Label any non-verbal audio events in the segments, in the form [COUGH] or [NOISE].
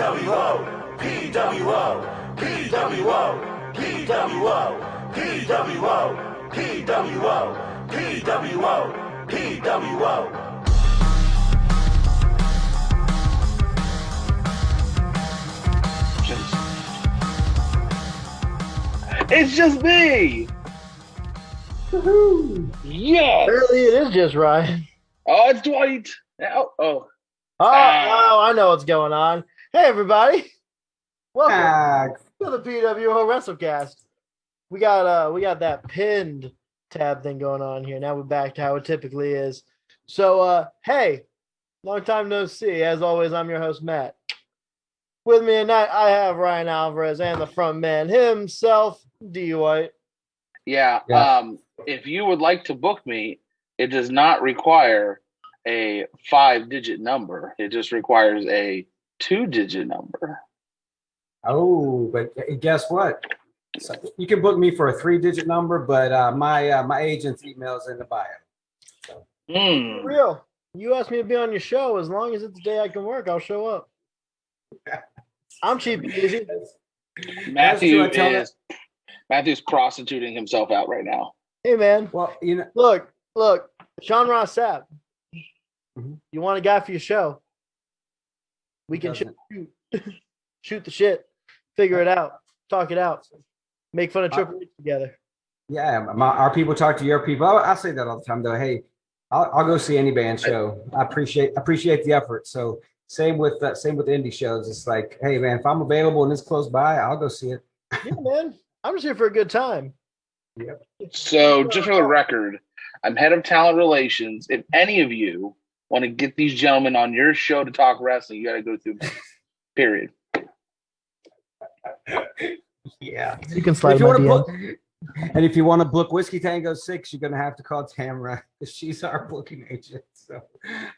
PWO, PWO, PWO, PWO, PWO, PWO, PWO, PWO. It's just me. Yes. Apparently, it is just Ryan. Oh, it's Dwight. Oh, oh. Oh, Ah. oh, I know what's going on. Hey, everybody. Welcome to the PWO WrestleCast. We got uh we got that pinned tab thing going on here. Now we're back to how it typically is. So uh hey, long time no see. As always, I'm your host, Matt. With me tonight, I have Ryan Alvarez and the front man himself, D White. Yeah. Yeah. Um, if you would like to book me, it does not require a five digit number. It just requires a two digit number. oh, but guess what? So you can book me for a three-digit number, but uh, my uh, my agent's email is in the bio. Hmm. Real. You asked me to be on your show. As long as it's the day I can work, I'll show up. [LAUGHS] I'm cheap and easy. Matthew I tell is Matthew's prostituting himself out right now. Hey man, Well, you know, look, look, Sean Ross Sapp. Mhm. You want a guy for your show? We can shoot, [LAUGHS] shoot the shit, figure it out, talk it out, make fun of Triple H together. yeah, my, our people talk to your people. I, I say that all the time, though. Hey, I'll, I'll go see any band show. I appreciate appreciate the effort. So same with uh, same with indie shows. It's like, hey man, if I'm available and it's close by, I'll go see it. [LAUGHS] Yeah, man, I'm just here for a good time. Yep. So, just for the record, I'm head of talent relations. If any of you want to get these gentlemen on your show to talk wrestling, you got to go through me. [LAUGHS] Period. Yeah. You can If slide you my want to book, and if you want to book Whiskey Tango Six, you're gonna have to call Tamara. She's our booking agent. So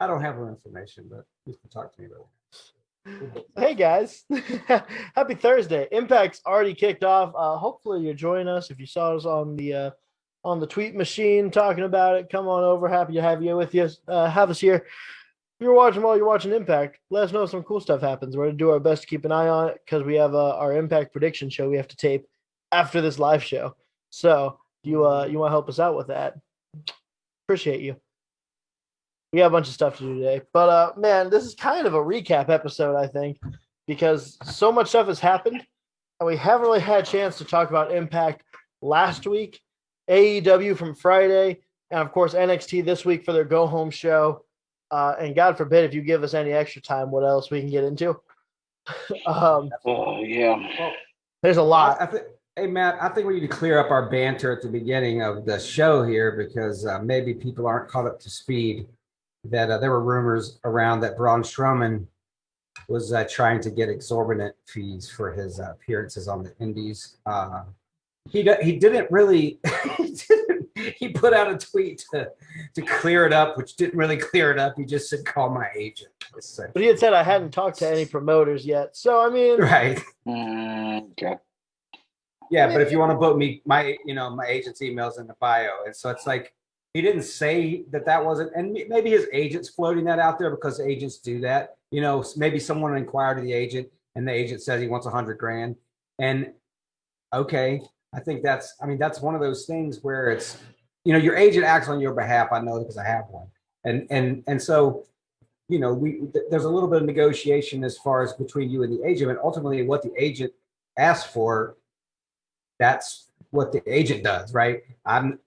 I don't have her information, but you can talk to me about it. Hey guys, [LAUGHS] happy Thursday! Impact's already kicked off. Uh, hopefully you're joining us. If you saw us on the uh, on the tweet machine talking about it, come on over. Happy to have you with us. Uh, have us here. If you're watching while you're watching Impact, let us know if some cool stuff happens. We're gonna do our best to keep an eye on it because we have uh, our Impact prediction show we have to tape after this live show. So you uh you want to help us out with that? Appreciate you. We got a bunch of stuff to do today, but uh, man, this is kind of a recap episode, I think, because so much stuff has happened, and we haven't really had a chance to talk about Impact last week, AEW from Friday, and of course NXT this week for their go home show. Uh, and God forbid if you give us any extra time, what else we can get into? [LAUGHS] um, Oh, yeah. there's a lot. I, I think, hey Matt, I think we need to clear up our banter at the beginning of the show here because uh, maybe people aren't caught up to speed. That uh, there were rumors around that Braun Strowman was uh, trying to get exorbitant fees for his uh, appearances on the Indies. He he didn't really. [LAUGHS] he, didn't, he put out a tweet to to clear it up, which didn't really clear it up. He just said, "Call my agent." So- But he had said I hadn't talked to any promoters yet, so I mean, right. Mm, okay. Yeah, but if you want to book me, my you know my agent's email's in the bio, and so it's like he didn't say that that wasn't, and maybe his agent's floating that out there because agents do that. You know, maybe someone inquired to the agent, and the agent says he wants a hundred grand, and okay, I think that's, I mean, that's one of those things where it's, you know, your agent acts on your behalf. I know because I have one, and and and so, you know, we th- there's a little bit of negotiation as far as between you and the agent, and ultimately what the agent asks for that's what the agent does, right? I'm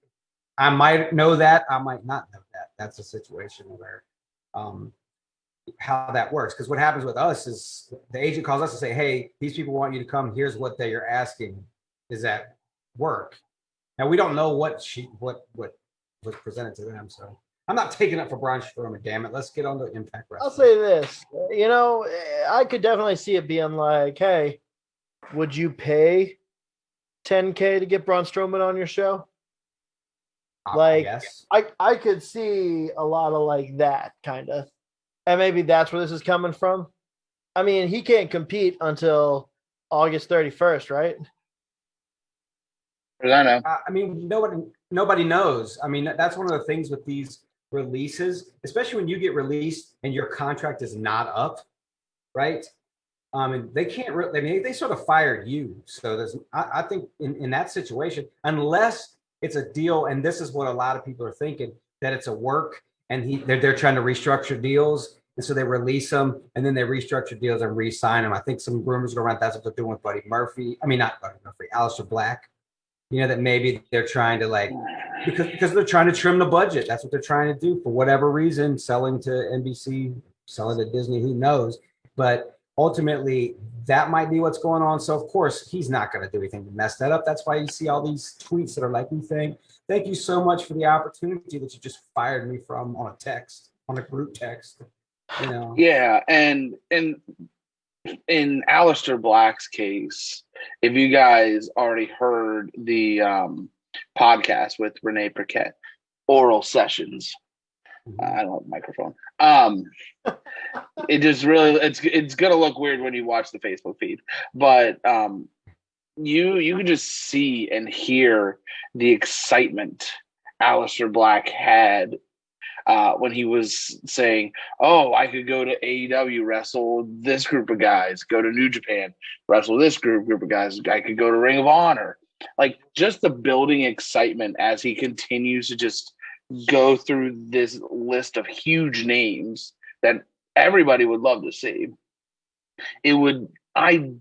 I might know that, I might not know that. That's a situation where um how that works. Because what happens with us is the agent calls us and say, Hey, these people want you to come. Here's what they are asking. Is that work? Now we don't know what she what what was presented to them. So I'm not taking up for Braun Strowman, damn it. Let's get on to Impact Wrestling. I'll say this. You know, I could definitely see it being like, hey, would you pay 10K to get Braun Strowman on your show? I like- guess. I, I could see a lot of like that kind of. And maybe that's where this is coming from. I mean, he can't compete until August 31st, right? I know. I I mean, nobody nobody knows. I mean, that's one of the things with these releases, especially when you get released and your contract is not up, right? Um, and they can't really. I mean, they sort of fired you. So there's. I, I think in in that situation, unless it's a deal, and this is what a lot of people are thinking that it's a work, and he they're they're trying to restructure deals, and so they release them, and then they restructure deals and re-sign them. I think some rumors go around that's what they're doing with Buddy Murphy. I mean, not Buddy Murphy, Aleister Black. You know that maybe they're trying to like because because they're trying to trim the budget. That's what they're trying to do for whatever reason. Selling to NBC, selling to Disney, who knows? But ultimately, that might be what's going on. So of course, he's not going to do anything to mess that up. That's why you see all these tweets that are like, "We think, thank you so much for the opportunity that you just fired me from on a text, on a group text." You know. Yeah, and and in Aleister Black's case, if you guys already heard the um, podcast with Renee Paquette, Oral Sessions, I don't have a microphone. Um, it just really it's it's gonna look weird when you watch the Facebook feed, but um, you you can just see and hear the excitement Aleister Black had uh, when he was saying, "Oh, I could go to AEW wrestle this group of guys, go to New Japan wrestle this group group of guys. I could go to Ring of Honor." Like just the building excitement as he continues to just go through this list of huge names that everybody would love to see. It would I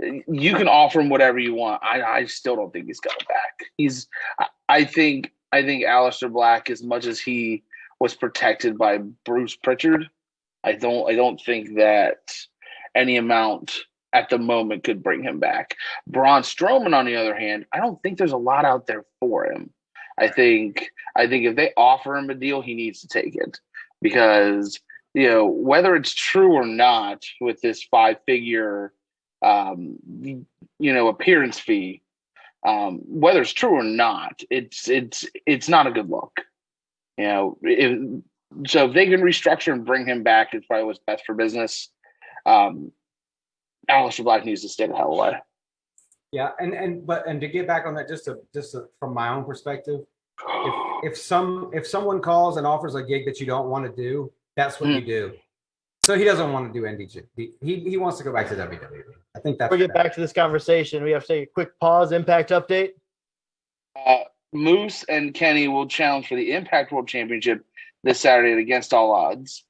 you can offer him whatever you want. I, I still don't think he's coming back. He's I, I think I think Aleister Black, as much as he was protected by Bruce Prichard, I don't I don't think that any amount at the moment could bring him back. Braun Strowman, on the other hand, I don't think there's a lot out there for him. I think I think if they offer him a deal, he needs to take it because you know whether it's true or not with this five figure um, you know appearance fee, um, whether it's true or not, it's it's it's not a good look. You know, if, so if they can restructure and bring him back, it's probably what's best for business. Um, Aleister Black needs to stay the hell away. Yeah, and and but and to get back on that, just to just to, from my own perspective, if [SIGHS] if some if someone calls and offers a gig that you don't want to do, that's what Hmm. you do. So he doesn't want to do NDG. He he, he wants to go back to WWE. I think that's Before we get back to this conversation, we have to take a quick pause. Impact update. Uh, Moose and Kenny will challenge for the Impact World Championship this Saturday at Against All Odds,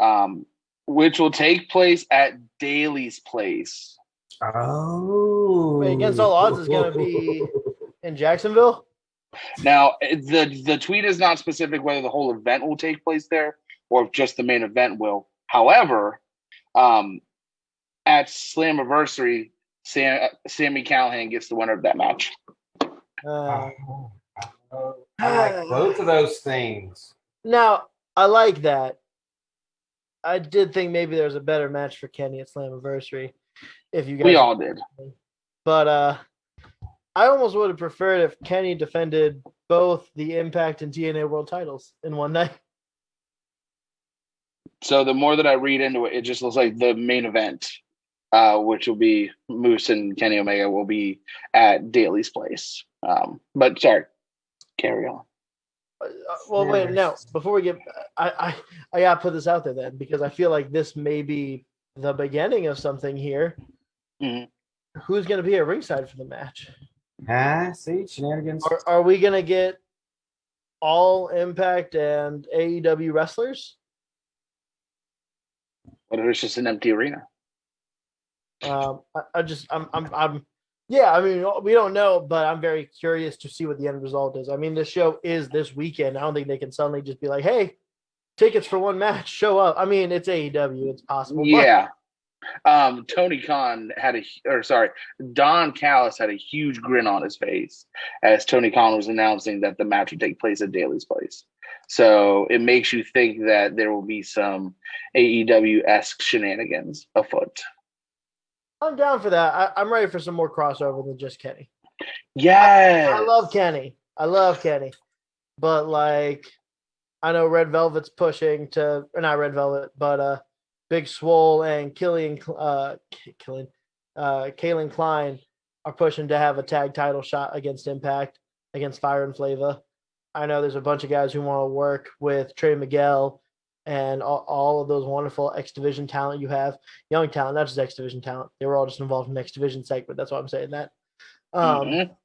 um, which will take place at Daly's Place. Oh, Wait, Against All Odds is gonna be- [LAUGHS] In Jacksonville. Now, the the tweet is not specific whether the whole event will take place there or if just the main event will. However, um, at Slammiversary, Sam, Sami Callihan gets the winner of that match. Uh, Oh, I like [SIGHS] both of those things. now I like that. I did think maybe there was a better match for Kenny at Slammiversary. If you guys, We all did. but uh, I almost would have preferred if Kenny defended both the Impact and TNA World titles in one night. So the more that I read into it, it just looks like the main event, uh, which will be Moose and Kenny Omega, will be at Daly's place. Um, but sorry, carry on. Uh, well, wait, no. Before we get, I, I, I gotta put this out there then because I feel like this may be the beginning of something here. Mhm. Who's gonna be at ringside for the match? Ah, see shenanigans. Are, are we gonna get all Impact and AEW wrestlers? What if it's just an empty arena? Um, I, I just, I'm, I'm, I'm, yeah. I mean, we don't know, but I'm very curious to see what the end result is. I mean, this show is this weekend. I don't think they can suddenly just be like, "Hey, tickets for one match, show up." I mean, it's AEW. It's possible. Yeah. Um, Tony Khan had a, or sorry, Don Callis had a huge grin on his face as Tony Khan was announcing that the match would take place at Daly's place. So it makes you think that there will be some AEW esque shenanigans afoot. I'm down for that. I, I'm ready for some more crossover than just Kenny. Yes. I love Kenny. I love Kenny. But like I know Red Velvet's pushing to or not Red Velvet, but uh Big Swole and Killian uh Killian uh Kalen Klein are pushing to have a tag title shot against Impact against Fire and Flava. I know there's a bunch of guys who want to work with Trey Miguel and all, all of those wonderful X Division talent you have, young talent, not just X Division talent. They were all just involved in X Division segment. That's why I'm saying that. Um, Mhm.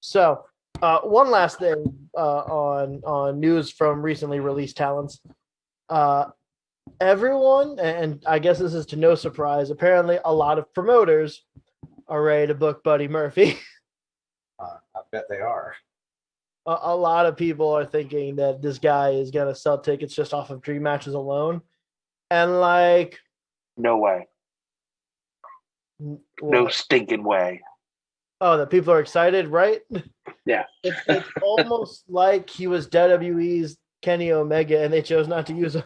So, uh, one last thing uh, on on news from recently released talents. Uh, everyone, and I guess this is to no surprise, apparently a lot of promoters are ready to book Buddy Murphy. [LAUGHS] Uh, I bet they are. A, a lot of people are thinking that this guy is gonna sell tickets just off of dream matches alone, and like, No way. n- No stinking way. oh, that people are excited, right? [LAUGHS] Yeah. [LAUGHS] It's, it's almost like he was WWE's Kenny Omega, and they chose not to use him.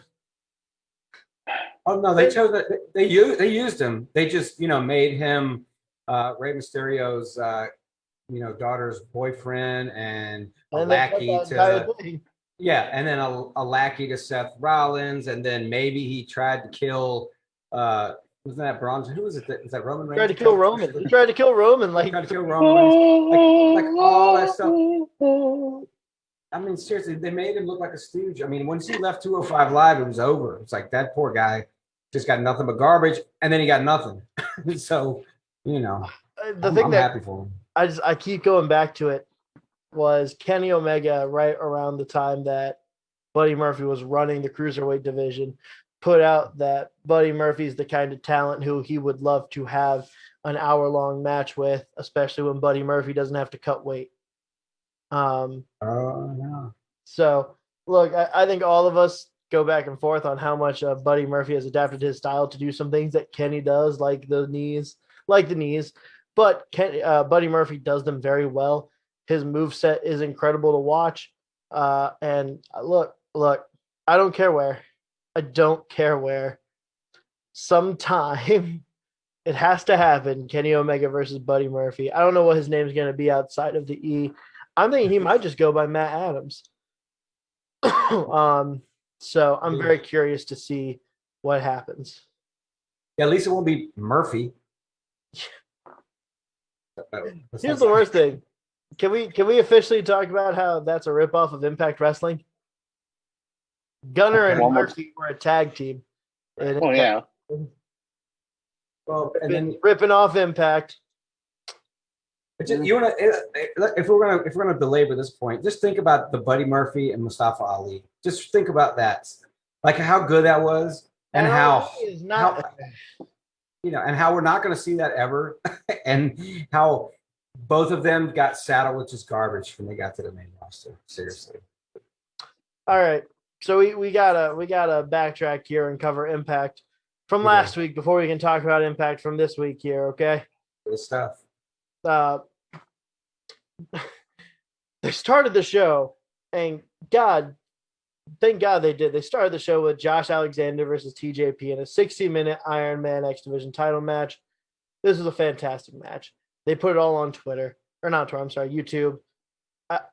Oh no, they chose that. They, they used they used him. They just you know made him uh, Rey Mysterio's uh, you know daughter's boyfriend and a And lackey to yeah, and then a, a lackey to Seth Rollins, and then maybe he tried to kill. uh Wasn't that Bronze? Who was it? That, is that Roman Reigns? tried to kill Roman. He tried to kill Roman. Like, tried to kill Roman Reigns. like all that stuff. I mean, seriously, they made him look like a stooge. I mean, once he left 205 Live, it was over. It's like that poor guy just got nothing but garbage, and then he got nothing. [LAUGHS] so, you know, uh, the I'm, thing I'm that happy for him. I just I keep going back to it was Kenny Omega right around the time that Buddy Murphy was running the cruiserweight division, put out that Buddy Murphy's the kind of talent who he would love to have an hour long match with, especially when Buddy Murphy doesn't have to cut weight. Um, Oh, yeah. so look, I, I think all of us go back and forth on how much uh, Buddy Murphy has adapted his style to do some things that Kenny does, like the knees, like the knees. But Ken, uh, Buddy Murphy does them very well. His move set is incredible to watch. Uh, and uh, look, look, I don't care where, I don't care where. Sometime [LAUGHS] it has to happen. Kenny Omega versus Buddy Murphy. I don't know what his name's going to be outside of the E. I'm thinking he might just go by Matt Adams. [COUGHS] um, so I'm very curious to see what happens. Yeah, at least it won't be Murphy. [LAUGHS] Oh, Here's the worst thing. Can we can we officially talk about how that's a ripoff of Impact Wrestling? Gunner and One more- Murphy were a tag team. And Oh yeah. Well, and then ripping off Impact. But just, you want to, eh, eh, if we're gonna if we're gonna belabor this point, just think about the Buddy Murphy and Mustafa Ali. Just think about that, like how good that was, and how Ali is not you know, and how we're not going to see that ever, [LAUGHS] and how both of them got saddled with just garbage when they got to the main roster. Seriously, all right. So we, we gotta we gotta backtrack here and cover Impact from Yeah. last week before we can talk about Impact from this week here, okay? good stuff. uh, [LAUGHS] they started the show, and God, thank God they did. They started the show with Josh Alexander versus TJP in a 60 minute Iron Man X Division title match. This was a fantastic match. They put it all on Twitter, or not Twitter, I'm sorry, YouTube.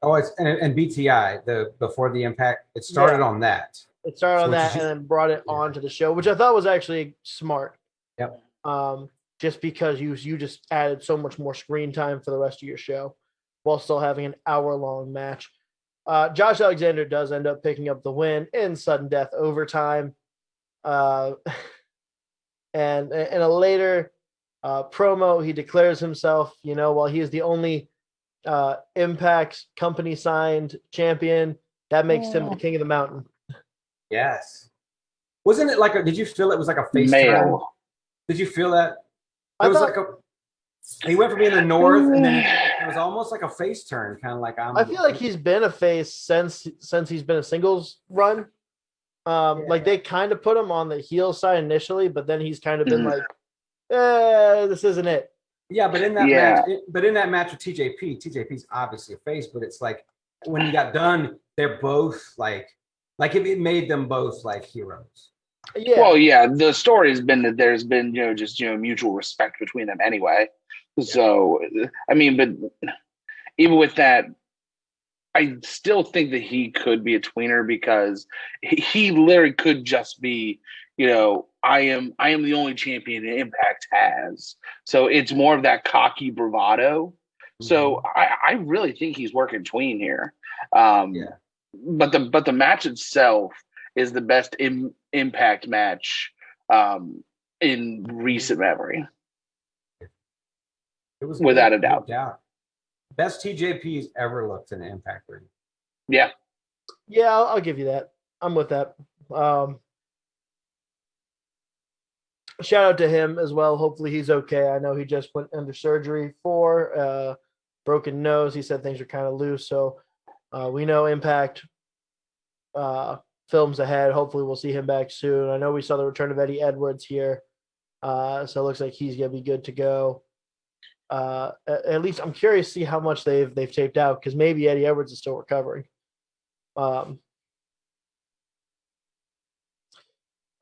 Oh, it's and, and BTI the before the impact. It started on that. It started on So that and then brought it Yeah. onto the show, which I thought was actually smart. Yep. Um, just because you you just added so much more screen time for the rest of your show, while still having an hour long match. Uh, Josh Alexander does end up picking up the win in sudden death overtime. Uh, [LAUGHS] and in a later uh, promo, he declares himself, you know, while he is the only uh, Impact company signed champion, that makes him the king of the mountain. Yes. Wasn't it like a? Did you feel it was like a face turn? Male. Did you feel that? I It was thought- like a. He went from being the north, and then it was almost like a face turn, kind of like I'm. I feel like he's been a face since since he's been a singles run. Um, like they kind of put him on the heel side initially, but then he's kind of been Mhm. like, eh, this isn't it. Yeah, but in that Yeah. match, it- but in that match with TJP, TJP's obviously a face, but it's like when he got done, they're both like, like it, it made them both like heroes. Yeah. Well, yeah, the story has been that there's been, you know, just you know, mutual respect between them anyway. So, I mean, but even with that, I still think that he could be a tweener because he, literally could just be, you know, I am I am the only champion Impact has. So it's more of that cocky bravado. So I, I really think he's working tween here. Um, Yeah. But the but the match itself, is the best Im- Impact match um, in recent memory. It was Without a doubt. no doubt. Best TJP's ever looked in the Impact ring. Yeah, Yeah, I'll, I'll give you that. I'm with that. Um, shout out to him as well. Hopefully he's okay. I know he just went under surgery for uh, broken nose. He said things are kind of loose, so uh, we know Impact uh, films ahead. Hopefully we'll see him back soon. I know we saw the return of Eddie Edwards here, uh, so it looks like he's gonna be good to go. Uh, at least I'm curious to see how much they've they've taped out because maybe Eddie Edwards is still recovering. Um,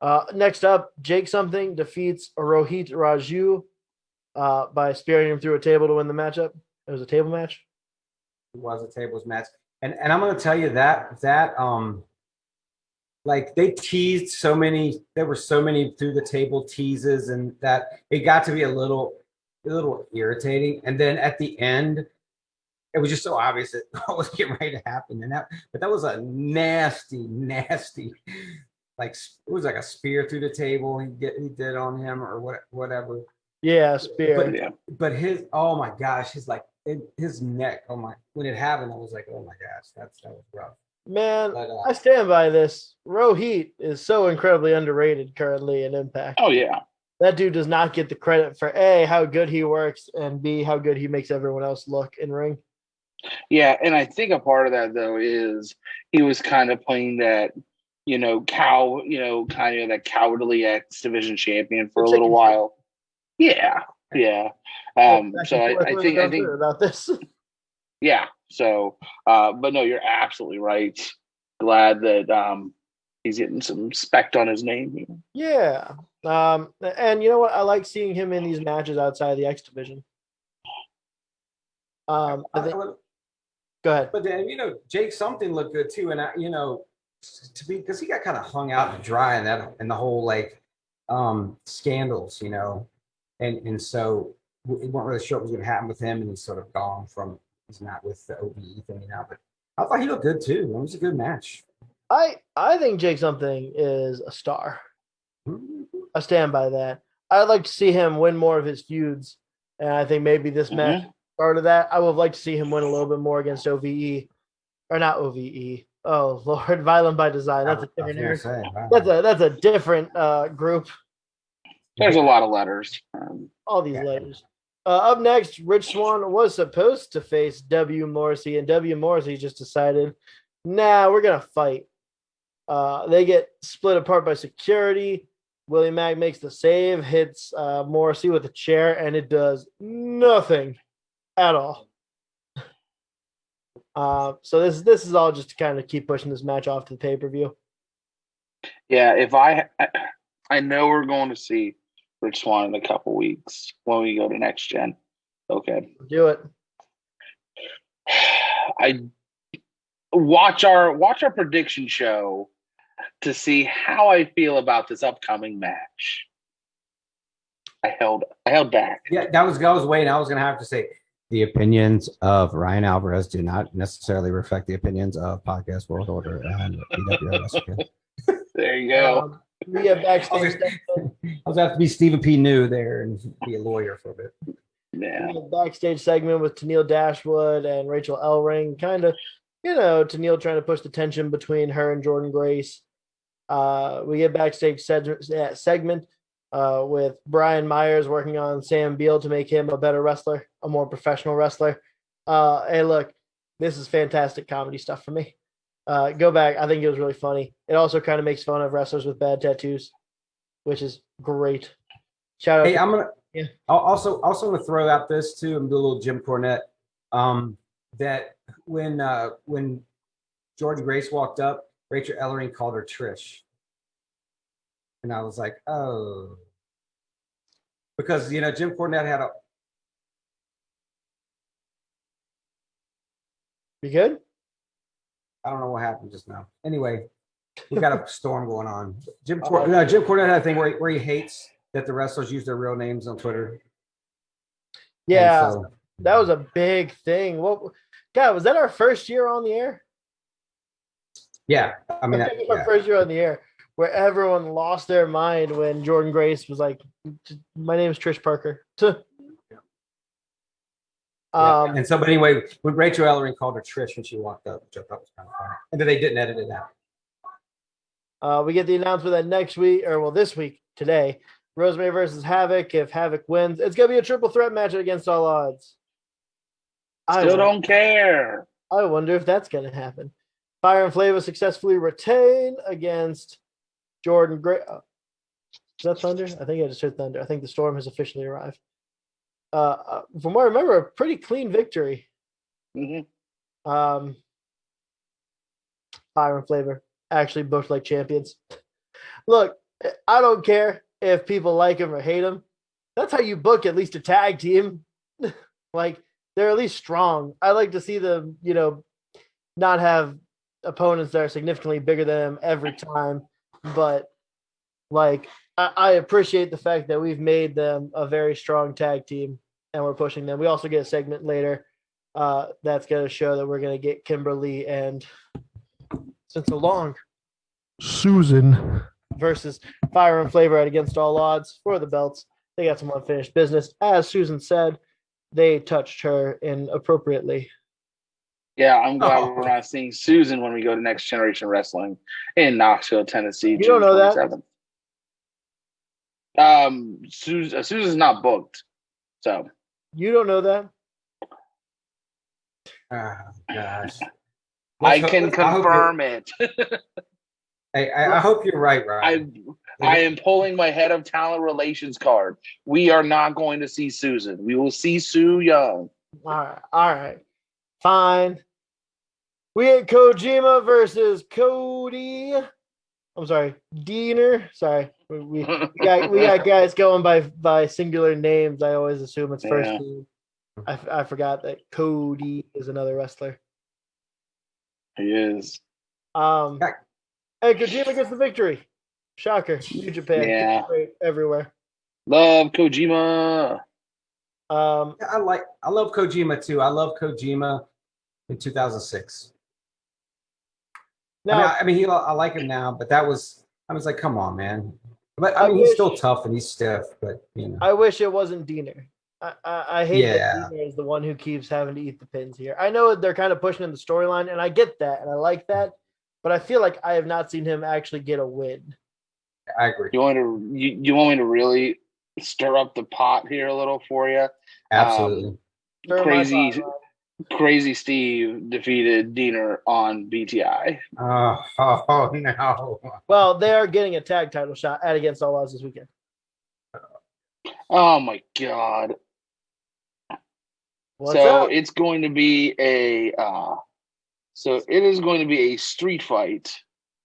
uh, next up, Jake something defeats Rohit Raju uh, by spearing him through a table to win the matchup. It was a table match. It was a tables match. And and I'm gonna tell you that that um like they teased so many there were so many through the table teases and that it got to be a little a little irritating. And then at the end, it was just so obvious that [LAUGHS] what was getting ready to happen. And that but that was a nasty, nasty like it was like a spear through the table he get he did on him or what whatever. Yeah, spear. But- yeah. But his oh my gosh, his like his neck, oh my when it happened, I was like, oh my gosh, that's that was rough. Man, But uh, I stand by this. Rohit is so incredibly underrated currently in Impact. Oh yeah. That dude does not get the credit for A, how good he works, and B, how good he makes everyone else look in ring. Yeah, and I think a part of that though is he was kind of playing that, you know, cow, you know, kind of that cowardly X division champion for a little while. Yeah, yeah. Um, so I, I think I think about this. [LAUGHS] yeah. So, uh, but no, you're absolutely right. Glad that um he's getting some respect on his name. Yeah. Um, and you know what? I like seeing him in these matches outside of the X division. Um, I think, go ahead. but then you know Jake something looked good too, and I, you know to be because he got kind of hung out and dry in that in the whole like um scandals, you know, and and so we weren't really sure what was going to happen with him, and he's sort of gone from he's not with the OVE thing now, but I thought he looked good too. It was a good match. I I think Jake something is a star. I stand by that. I'd like to see him win more of his feuds, and I think maybe this match part of that. I would like to see him win a little bit more against OVE, or not OVE. Oh [LAUGHS] Lord, Violent by Design. That's a I was different. gonna say, wow. That's a that's a different uh, group. There's a lot of letters. Um, All these Yeah. letters. Uh, up next, Rich Swann was supposed to face W Morrissey, and W Morrissey just decided, nah, we're gonna fight. Uh, they get split apart by security. Willie Mack makes the save, hits uh, Morrissey with a chair, and it does nothing at all. [LAUGHS] Uh, so this this is all just to kind of keep pushing this match off to the pay per view. yeah, if I, I I know we're going to see Rich Swann in a couple weeks when we go to next gen. Okay. Do it. I watch our watch our prediction show to see how I feel about this upcoming match. I held I held back. Yeah, that was I was waiting. I was gonna have to say the opinions of Ryan Alvarez do not necessarily reflect the opinions of Podcast World Order and PWS. There you go. Um, we have backstage. [LAUGHS] I was gonna have to be Stephen P. New there and be a lawyer for a bit. yeah. a backstage segment with Tennille Dashwood and Rachel Ellering, kind of, you know, Tennille trying to push the tension between her and Jordynne Grace. Uh, we get backstage segment uh, with Brian Myers working on Sam Beale to make him a better wrestler, a more professional wrestler. Uh, hey, look, this is fantastic comedy stuff for me. Uh, go back. I think it was really funny. It also kind of makes fun of wrestlers with bad tattoos, which is great. Shout out. Hey, to- I'm gonna. Yeah. I'll also also want to throw out this too and do a little Jim Cornette. Um, that when uh when Jordynne Grace walked up, Rachel Ellering called her Trish, and I was like, oh, because you know Jim Cornette had a you good? I don't know what happened just now. Anyway, we got a [LAUGHS] storm going on. Jim oh, Cor- no, Jim Cornette had a thing where he, where he hates that the wrestlers use their real names on Twitter. Yeah. so- That was a big thing. What God was that our first year on the air? Yeah, I mean, I [LAUGHS] that, think it was yeah. my first year on the air where everyone lost their mind when Jordynne Grace was like, "My name is Trish Parker." [LAUGHS] Yeah. um, and so, but anyway, when Rachel Ellering called her Trish when she walked up, which I thought was kind of funny, and then they didn't edit it out. Uh, we get the announcement that next week, or well, this week, today, Rosemary versus Havoc. If Havoc wins, it's gonna be a triple threat match against all odds. I Still won- don't care. I wonder if that's gonna happen. Fire and Flava successfully retain against Jordan Gray. uh, Is that Thunder? I think I just heard Thunder. I think the storm has officially arrived. Uh, uh, from what I remember, a pretty clean victory. Mhm. Um, Fire and Flava actually booked like champions. Look, I don't care if people like him or hate him. That's how you book at least a tag team. [LAUGHS] like they're at least strong. I like to see them, you know, not have opponents that are significantly bigger than them every time. But like I, I appreciate the fact that we've made them a very strong tag team and we're pushing them. We also get a segment later uh, that's going to show that we're going to get Kimber Lee and since so long Susan versus Fire and Flava at Against All Odds for the belts. They got some unfinished business. As Susan said, they touched her inappropriately. Yeah, I'm glad Oh. we're not seeing Susan when we go to Next Generation Wrestling in Knoxville, Tennessee. You don't know that? Um, Susan, uh, Susan's not booked, so You don't know that? Oh, gosh. I Let's can hope- I hope confirm it. [LAUGHS] you're- I, I hope you're right, Ryan. I I am pulling my head of talent relations card. We are not going to see Susan. We will see Su Yung. All right, all right, fine. We had Kojima versus Cody. I'm sorry, Deaner. Sorry, we, we, we got we got [LAUGHS] guys going by by singular names. I always assume it's first Yeah. name. I, f- I forgot that Cody is another wrestler. He is. Um, Heck. and Kojima gets the victory. Shocker, New Japan, Yeah. everywhere. Love Kojima. Um, I like, I love Kojima too. I love Kojima in 2006. Now, I mean, I, I mean, he, I like him now, but that was, I was like, come on, man. But I I mean, he's still tough and he's stiff, but you know, I wish it wasn't Deaner. I, I, I hate Yeah. that Deaner is the one who keeps having to eat the pins here. I know they're kind of pushing in the storyline, and I get that, and I like that, but I feel like I have not seen him actually get a win. I agree. You want to you, you want me to really stir up the pot here a little for you? Um, Absolutely. Stir my Crazy pot, Ryan. Crazy Steve defeated Deaner on BTI. oh, oh, oh, no. Well, they are getting a tag title shot at Against All Odds this weekend. Oh my god. What's so up? it's going to be a uh so it is going to be a street fight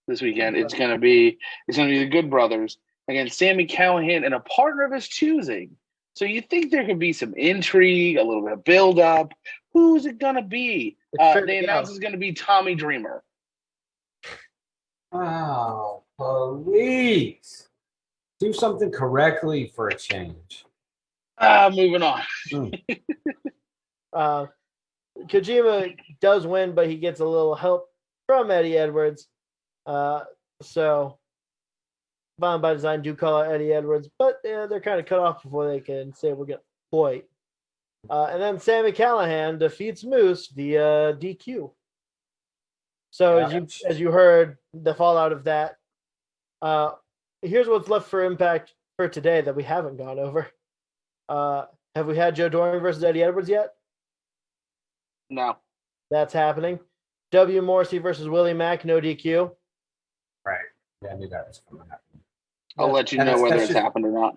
this weekend. It's going to be it's going to be the Good Brothers against Sami Callihan and a partner of his choosing. So you think there could be some intrigue, a little bit of build up. Who's it going to be? It's Uh, they to announced it's going to be Tommy Dreamer. Oh, please. Do something correctly for a change. Ah, moving on. [LAUGHS] Uh, Kojima does win, but he gets a little help from Eddie Edwards. Uh, so, Bound by Design do call out Eddie Edwards, but uh, they're kind of cut off before they can say we're going to boy. Uh, and then Sami Callihan defeats Moose via DQ. So as you as you heard, the fallout of that. Uh, here's what's left for Impact for today that we haven't gone over. Uh, have we had Joe Doering versus Eddie Edwards yet? No. That's happening. W. Morrissey versus Willie Mack, no DQ. Right. Yeah, I knew that was coming up. I'll let you know that's- whether that's it's happened or not.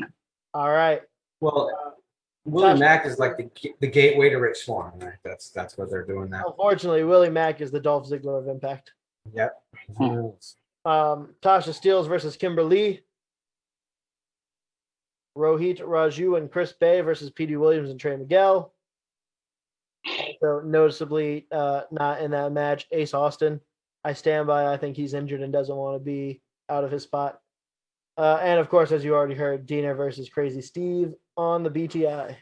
All right. Well, Willie Tasha- Mack is like the the gateway to Rich Swann, right? That's that's what they're doing now. Unfortunately, Willie Mack is the Dolph Ziggler of Impact. Yep. Hmm. Um, Tasha Steeles versus Kimber Lee. Rohit Raju and Chris Bey versus Petey Williams and Trey Miguel. So noticeably uh, not in that match. Ace Austin. I stand by. I think he's injured and doesn't want to be out of his spot. Uh, and of course, as you already heard, Deaner versus Crazy Steve on the BTI.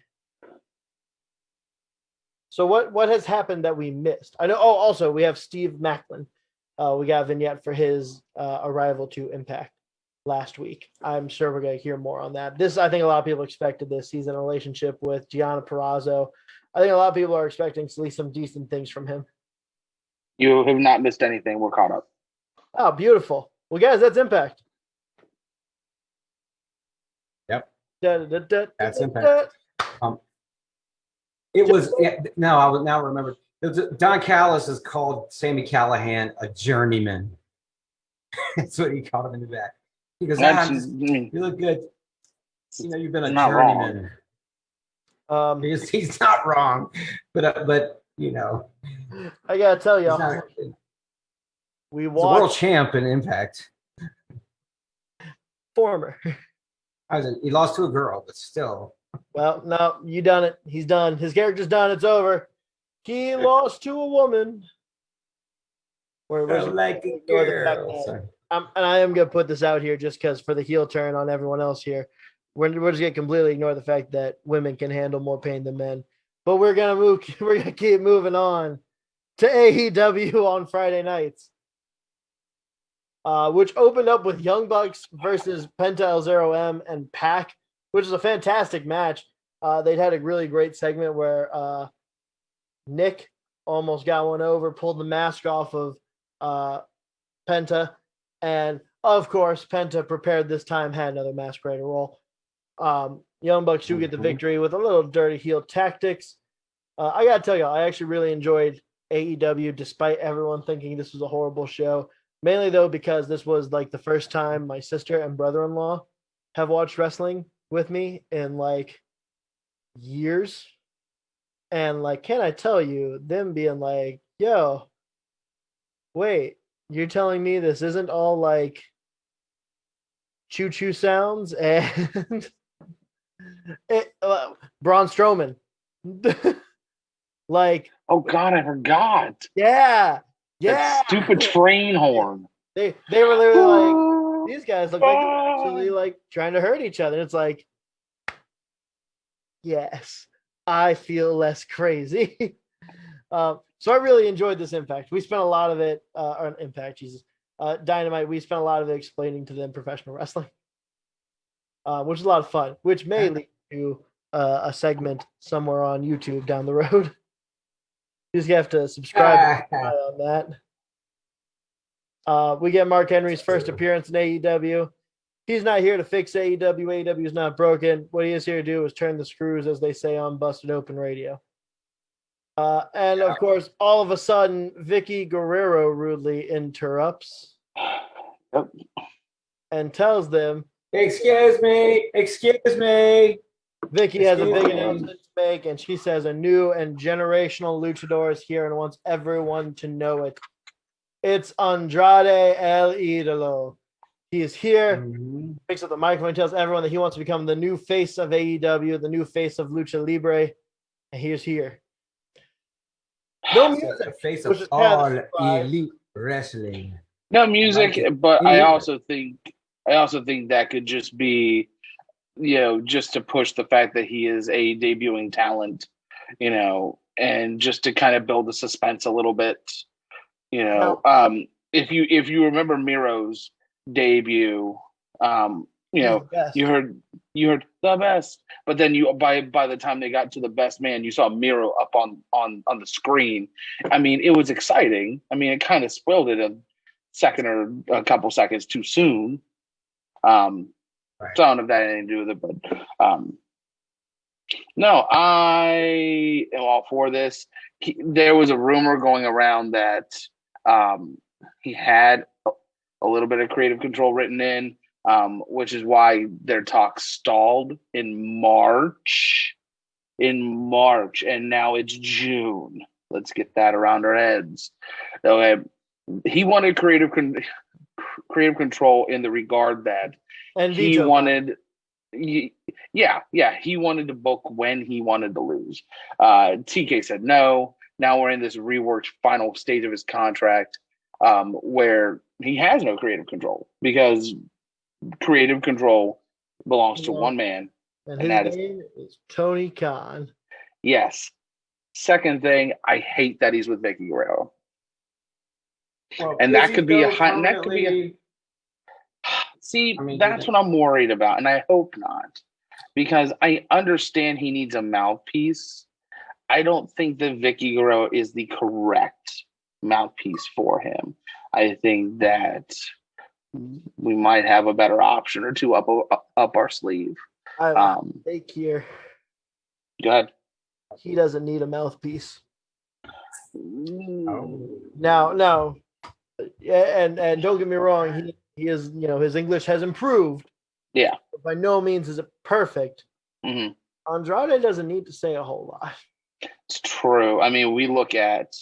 So what what has happened that we missed? I know. Oh, also we have Steve Maclin. uh, we got a vignette for his uh, arrival to Impact last week. I'm sure we're going to hear more on that. This, I think, a lot of people expected this. He's in a relationship with Gianna Perrazzo. I think a lot of people are expecting at least some decent things from him. You have not missed anything. We're caught up. Oh, beautiful. Well, guys, that's Impact. Yep. Da, da, da, That's da, Impact. It was yeah, no, I was now remember. It was, Don Callis has called Sami Callihan a journeyman. [LAUGHS] That's what he called him in the back. He goes, ah, That's, I'm I just- you look good. You know, you've been a Not wrong. journeyman. Um, He's, he's not wrong, but uh, but you know, I gotta tell he's you, not, he's we a world watched champ in Impact. former. I was he lost to a girl, but still. Well, no, you done it. He's done. His character's done. It's over. He lost to a woman. Where, where's I like fact girl. Um, and I am gonna put this out here just because for the heel turn on everyone else here, we're, we're just gonna completely ignore the fact that women can handle more pain than men. But we're gonna move. [LAUGHS] We're gonna keep moving on to AEW on Friday nights, uh, which opened up with Young Bucks versus Penta El Zero M and Pac, which is a fantastic match. Uh, they'd had a really great segment where uh, Nick almost got one over, pulled the mask off of uh, Penta, and of course, Penta prepared this time had another masquerader role. Um, Young Bucks do get the Mhm. victory with a little dirty heel tactics. Uh, I gotta tell you, I actually really enjoyed AEW, despite everyone thinking this was a horrible show. Mainly though, because this was like the first time my sister and brother-in-law have watched wrestling with me in like years. And like, can I tell you, them being like, yo, wait, you're telling me this isn't all like choo choo sounds [LAUGHS] and [LAUGHS] it, uh, Braun Strowman. [LAUGHS] like, oh God, I forgot. yeah, yeah. That stupid train horn. They they were literally like, [LAUGHS] these guys look like they're actually like trying to hurt each other. It's like, yes, I feel less crazy. [LAUGHS] um, so I really enjoyed this impact. We spent a lot of it, uh, or impact, Jesus, uh, dynamite. We spent a lot of it explaining to them professional wrestling, [LAUGHS] uh, which is a lot of fun. Which may lead to uh, a segment somewhere on YouTube down the road. You just have to subscribe [LAUGHS] on that. Uh, we get Mark Henry's first appearance in AEW. He's not here to fix AEW. AEW is not broken. What he is here to do is turn the screws, as they say on Busted Open Radio. Uh, and of course, all of a sudden, Vickie Guerrero rudely interrupts Yep. and tells them Excuse me, excuse me. Vickie has a big Excuse me. announcement make, and she says a new and generational luchador is here and wants everyone to know it. It's Andrade El Idolo. He is here. Mhm. picks up the microphone and tells everyone that he wants to become the new face of AEW, the new face of Lucha Libre, and he is here. No music. the face of is kind of all elite wrestling. No music, like it. but I also think I also think that could just be, you know, just to push the fact that he is a debuting talent, you know, and just to kind of build the suspense a little bit, you know. Um, if you if you remember Miro's debut, um, you know, you heard you heard the best, but then you by by the time they got to the best man, you saw Miro up on on on the screen. I mean, it was exciting. I mean, it kind of spoiled it a second or a couple seconds too soon. Um, Right. so I don't know if that had anything to do with it, but um, no, I am all for this. He, there was a rumor going around that um, he had a, a little bit of creative control written in, um, which is why their talk stalled in March. In March, and now it's June. Let's get that around our heads. Okay, he wanted creative con- creative control in the regard that and he veto. wanted y- yeah yeah he wanted to book when he wanted to lose uh tk said no now we're in this reworked final stage of his contract um where he has no creative control because creative control belongs to Yeah. one man and and his that is- name is Tony Khan. yes second thing i hate that he's with vickie guerrero Well, And that could be a hot- that could be a- See, I mean, that's what I'm worried about, and I hope not, because I understand he needs a mouthpiece. I don't think that Vickie Guerrero is the correct mouthpiece for him. I think that we might have a better option or two up up our sleeve. I Um, take here. go ahead. He doesn't need a mouthpiece. Oh. Now, no, yeah, and and don't get me wrong, he he is you know his English has improved. Yeah. By no means is it perfect. Mhm. Andrade doesn't need to say a whole lot. It's true. I mean, we look at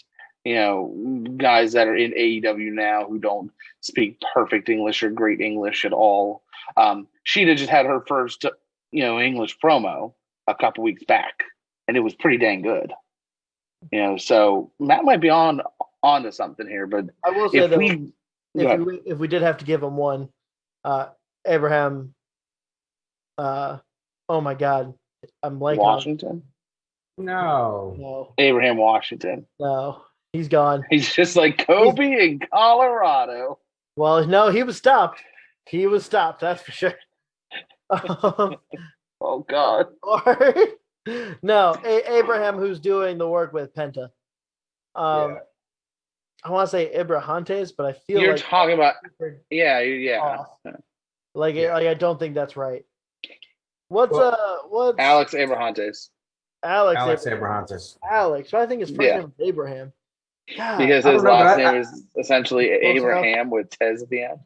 you know guys that are in AEW now who don't speak perfect English or great English at all. Um, Shida just had her first you know English promo a couple weeks back, and it was pretty dang good. You know, so Matt might be on onto something here, but I will say if that we if we if we did have to give him one, uh, Abraham. Uh, oh my God, I'm blanking. on- Washington, No. No, Abraham Washington, no, he's gone. he's just like Kobe in Colorado. Well, no, he was stopped. He was stopped. That's for sure. Um, [LAUGHS] Oh God, [LAUGHS] or no, A- Abraham, who's doing the work with Penta. Um, Yeah. I want to say Ibrahantes, but I feel you're like talking about yeah, yeah. off. like Yeah. like I don't think that's right. What's Well, uh what's Alex Abrahantes. Alex Alex Abraham? Abrahantes. Alex, but I think his first Yeah. name is Abraham. God, Because I his don't know, last name I- is essentially. Abraham with Tez at the end.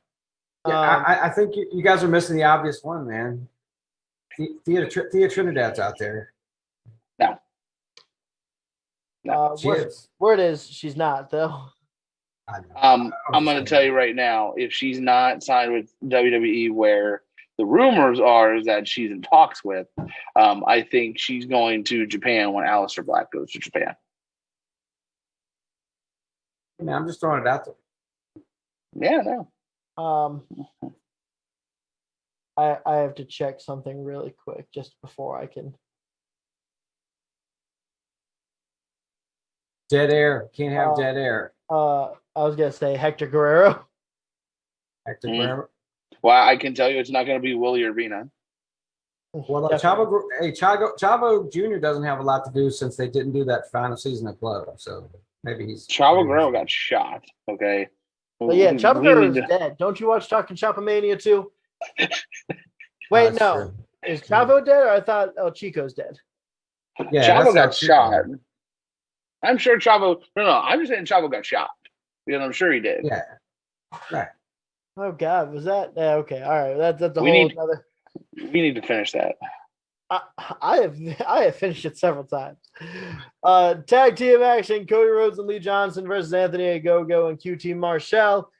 Yeah, um, I, I- I think you, you guys are missing the obvious one, man. Thea, Thea Trinidad's out there. uh, She where, is. where it is, she's not though. I know. Um, I'm I'm going to tell you right now, if she's not signed with WWE, where the rumors are is that she's in talks with, um, I think she's going to Japan when Aleister Black goes to Japan. Man, I'm just throwing it out there. Yeah, no. Um, I I have to check something really quick just before I can. Dead air. Can't have Uh, dead air. Uh, I was gonna say Hector Guerrero. Hector mm. Guerrero. Well, I can tell you it's not going to be Willie Urbina. Well, uh, Chavo, hey, Chavo, Chavo Jr. doesn't have a lot to do since they didn't do that final season of Club. So maybe he's Chavo Guerrero got shot. Okay. But yeah, Chavo Chapa we Guerrero's need to- dead. Don't you watch Talking Chapa Mania too? [LAUGHS] Wait, That's no. true. Is Chavo dead or I thought El Chico's dead? Yeah, Chavo got how she- shot. I'm sure Chavo. No, no. I'm just saying Chavo got shot because I'm sure he did. Yeah. Right. Oh God, was that? Yeah, okay, all right. That's that's a We whole need- other. We need to finish that. I, I have I have finished it several times. Uh, tag team action: Cody Rhodes and Lee Johnson versus Anthony Ogogo and QT Marshall.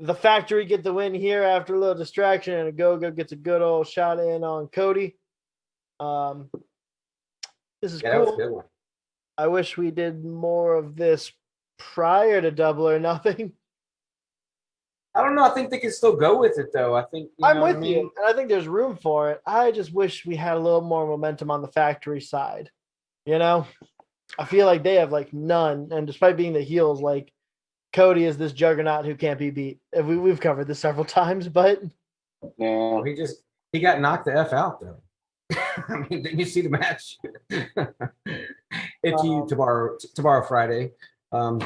The Factory get the win here after a little distraction, and Ogogo gets a good old shot in on Cody. Um, this is Yeah, that was a cool. I wish we did more of this prior to Double or Nothing. I don't know. I think they can still go with it though. I think you I'm with I mean? you, and I think there's room for it. I just wish we had a little more momentum on the factory side. You know, I feel like they have like none, and despite being the heels, like Cody is this juggernaut who can't be beat. We, we've covered this several [LAUGHS] times, but no, he just he got knocked the f out though. [LAUGHS] I mean, didn't you see the match? [LAUGHS] it's you Um, tomorrow, tomorrow Friday. Um,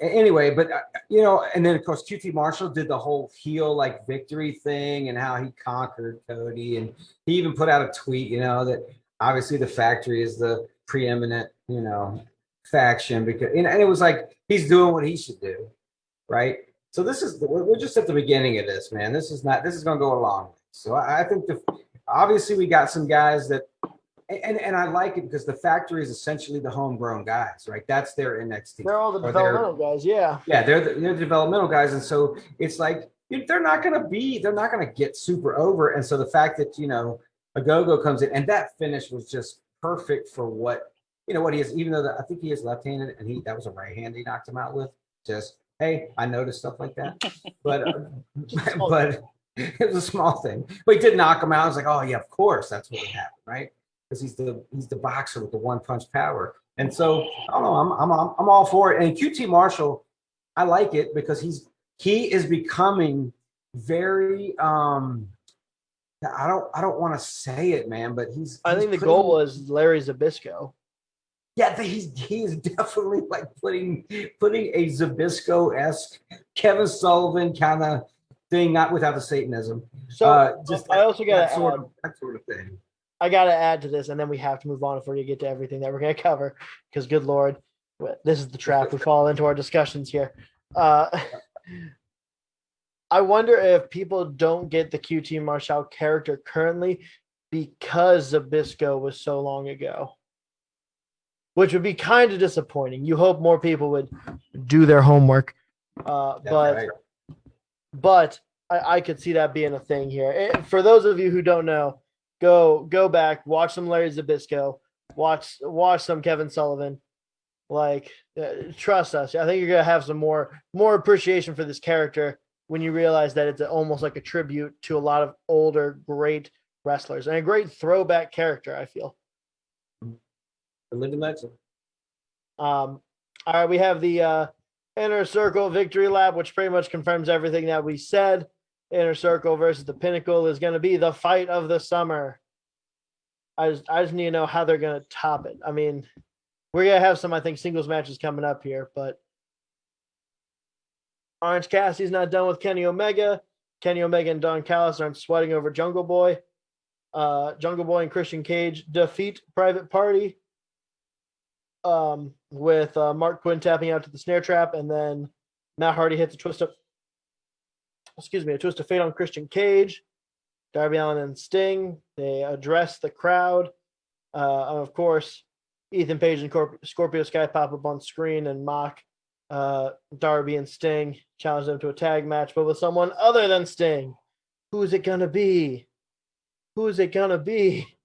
anyway, but uh, you know, and then of course QT Marshall did the whole heel like victory thing and how he conquered Cody, and he even put out a tweet, you know, that obviously the factory is the preeminent, you know, faction because, and and it was like he's doing what he should do, right? So this is we're we're just at the beginning of this, man. This is not this is going to go a long way. So I, I think the obviously we got some guys that and and I like it because the factory is essentially the homegrown guys, right? That's their NXT. they're all the Or developmental guys. Yeah, Yeah, they're the, they're the developmental guys, and so it's like they're not going to be, they're not going to get super over. And so the fact that you know Ogogo comes in, and that finish was just perfect for what you know what he is. Even though the, I think he is left handed, and he that was a right hand he knocked him out with. Just hey, I noticed stuff like that, [LAUGHS] but uh, [LAUGHS] but it was a small thing. But he did knock him out. I was like, oh yeah, of course, that's what happened, right? Because he's the he's the boxer with the one punch power. And so I don't know, I'm I'm I'm all for it. And QT Marshall, I like it because he's he is becoming very um I don't I don't want to say it, man, but he's I he's think the putting- goal was Larry Zbyszko. Yeah, he's he's definitely like putting putting a Zbyszko esque Kevin Sullivan kind of thing, not without the Satanism. So uh, just I that- also got that sort of that sort of thing. I got to add to this, and then we have to move on if we're gonna get to everything that we're gonna [LAUGHS] cover. Because good lord, this is the trap we fall into our discussions here. Uh, [LAUGHS] I wonder if people don't get the QT Marshall character currently because Zbyszko was so long ago, which would be kind of disappointing. You hope more people would do their homework, uh, but right. but I, I could see that being a thing here. Eh, For those of you who don't know, go go back, watch some Larry Zbyszko, watch watch some Kevin Sullivan. Like, uh, trust us. I think you're gonna have some more more appreciation for this character when you realize that it's almost like a tribute to a lot of older great wrestlers and a great throwback character. I feel. The living legend. Um, all right, we have the uh, inner circle victory lap, which pretty much confirms everything that we said. Inner circle versus the pinnacle is going to be the fight of the summer. I just, I just need to know how they're going to top it. I mean, we're going to have some, I think, singles matches coming up here, but Orange Cassidy's not done with Kenny Omega. Kenny Omega and Don Callis aren't sweating over Jungle Boy. Uh, Jungle Boy and Christian Cage defeat Private Party um, with uh, Marq Quen tapping out to the snare trap, and then Matt Hardy hits a twist of, excuse me, a twist of fate on Christian Cage. Darby Allin and Sting they address the crowd, uh, of course, Ethan Page and Corp- Scorpio Sky pop up on screen and mock uh, Darby and Sting, challenge them to a tag match, but with someone other than Sting. Who is it gonna be? Who is it gonna be? [LAUGHS]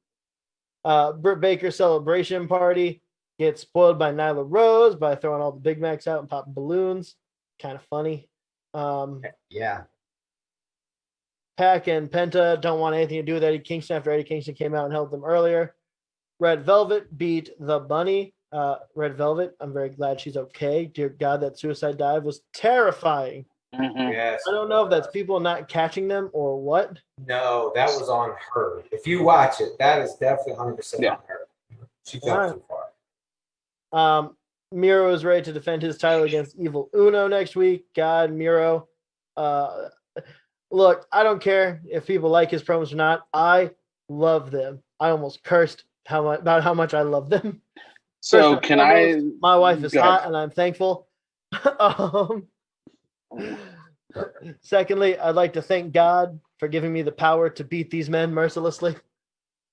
Uh, Britt Baker celebration party gets spoiled by Nyla Rose by throwing all the Big Macs out and popping balloons. Kind of funny. Um, Yeah. PAC and Penta don't want anything to do with Eddie Kingston after Eddie Kingston came out and helped them earlier. Red Velvet beat the Bunny. Uh, Red Velvet, I'm very glad she's okay. Dear God, that suicide dive was terrifying. Mhm. Yes. I don't know if that's people not catching them or what. No, that was on her. If you watch it, that is definitely 100 percent Yeah. on her. She All right. fell too far. Um, Miro is ready to defend his title against Evil Uno next week. God, Miro. Uh, look, I don't care if people like his promos or not. I love them. I almost cursed how much about how much I love them. [LAUGHS] So First and can I? My wife is Go ahead. hot, and I'm thankful. [LAUGHS] um, secondly, I'd like to thank God for giving me the power to beat these men mercilessly.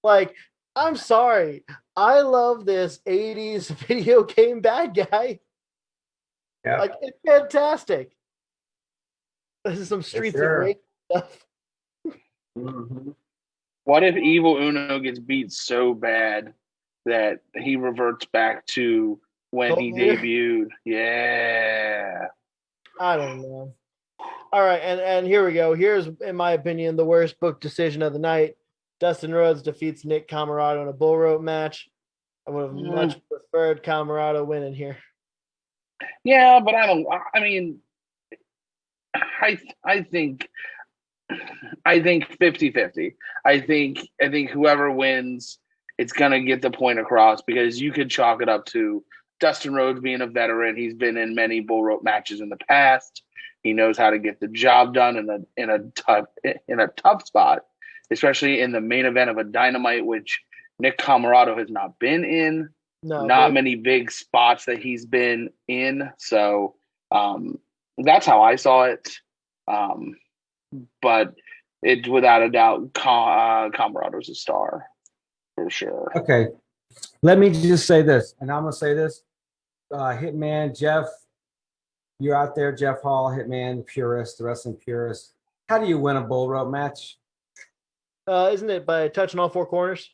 Like, I'm sorry. I love this 80s [LAUGHS] video game bad guy. Yeah. Like, it's fantastic. This is some streets sure. of rage stuff. [LAUGHS] Mhm. What if Evil Uno gets beat so bad that he reverts back to when he Gold [LAUGHS] debuted? Yeah. I don't know. All right, and and here we go. Here's, in my opinion, the worst book decision of the night. Dustin Rhodes defeats Nick Comoroto in a bull rope match. I would have Mm. much preferred Comoroto winning here. Yeah, but I don't. I mean, I I think I think 50-50. I think I think whoever wins, it's gonna get the point across because you could chalk it up to Dustin Rhodes being a veteran. He's been in many bull rope matches in the past. He knows how to get the job done in a in a tough in a tough spot, especially in the main event of a dynamite, which Nick Comoroto has not been in No, not but- many big spots that he's been in. So um, that's how I saw it. Um, but it without a doubt, Com- uh, Comoroto's a star for sure. Okay. Let me just say this, and I'm gonna say this. Uh, Hitman Jeff, you're out there, Jeff Hall, Hitman, the purist, the wrestling purist. How do you win a bull rope match? uh, isn't it by touching all four corners?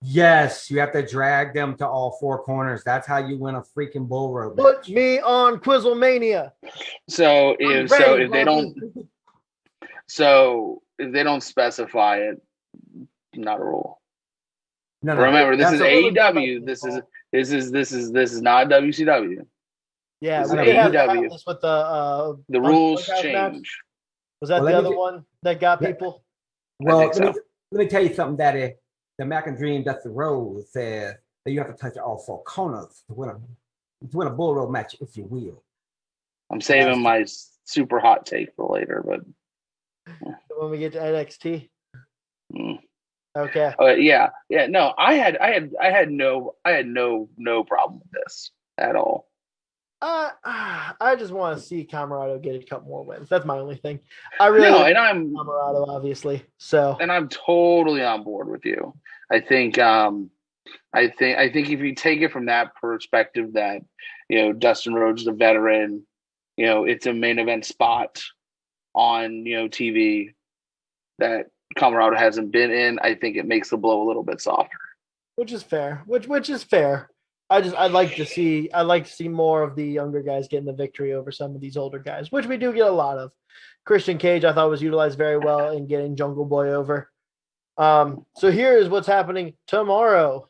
Yes, you have to drag them to all four corners. That's how you win a freaking bull rope match. Put me on Quizzlemania. So I'm if so, ready, if they don't, so if they don't specify it, not a rule. No, no, Remember, this is a- AEW. This is this is this is this is not WCW. Yeah, This we is AEW. have this with the uh, The rules Bunkhouse match. change. Was that Well, the other get- one that got Yeah. people? Well, think let, me, so. let me tell you something, Daddy. The American Dream, that's the road, says that you have to touch all four corners to win a to win a bull road match, if you will. I'm saving my super hot take for later, but When we get to NXT. mm. Okay. Uh, yeah, yeah. No, I had, I had, I had no, I had no, no problem with this at all. Uh, [SIGHS] I just want to see Comoroto get a couple more wins. That's my only thing. I really no, and I'm, Comoroto, obviously. So and I'm totally on board with you. I think, um, I think, I think if you take it from that perspective, that you know Dustin Rhodes is a veteran, you know it's a main event spot on you know TV that Colorado hasn't been in. I think it makes the blow a little bit softer. which is fair. Which which is fair. I just I'd like to see I'd like to see more of the younger guys getting the victory over some of these older guys, which we do get a lot of. Christian Cage I thought was utilized very well in getting Jungle Boy over. Um, so here is what's happening tomorrow.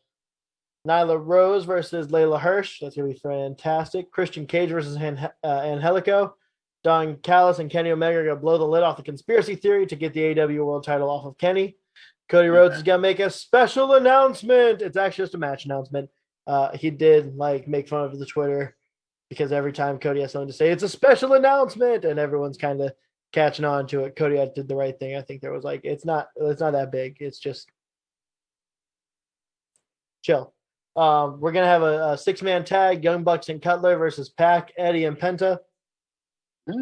Nyla Rose versus Leyla Hirsch. That's gonna be fantastic. Christian Cage versus Han- uh, Angelico. Don Callis and Kenny Omega are gonna blow the lid off the conspiracy theory to get the AW World Title off of Kenny. Cody Rhodes is gonna make a special announcement. It's actually just a match announcement. Uh, he did like make fun of the Twitter because every time Cody has something to say, it's a special announcement, and everyone's kind of catching on to it. Cody did the right thing. I think there was like it's not it's not that big. It's just chill. Um, we're gonna have a, a six man tag: Young Bucks and Cutler versus PAC, Eddie and Penta.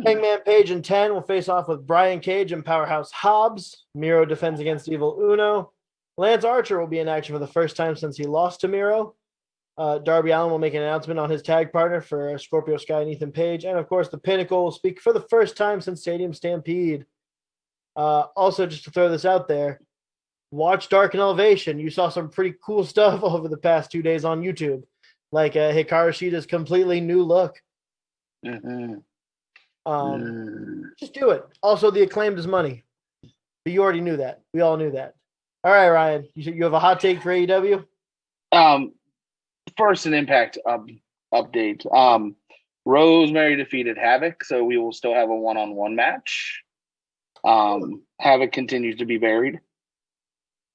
Hangman Page and 10 will face off with Brian Cage and Powerhouse Hobbs. Miro defends against Evil Uno. Lance Archer will be in action for the first time since he lost to Miro. Uh, Darby Allin will make an announcement on his tag partner for Scorpio Sky and Ethan Page. And of course, the Pinnacle will speak for the first time since Stadium Stampede. Uh, also, just to throw this out there, watch Dark and Elevation. You saw some pretty cool [LAUGHS] stuff over the past two days on YouTube, like uh, Hikaru Shida's completely new look. Mhm. Um, Mm. just do it. Also, the acclaimed is money. But you already knew that. We all knew that. All right, Ryan. You you have a hot take for AEW? Um, first, an impact up, update. Um, Rosemary defeated Havok, so we will still have a one-on-one match. Um, Havok continues to be buried.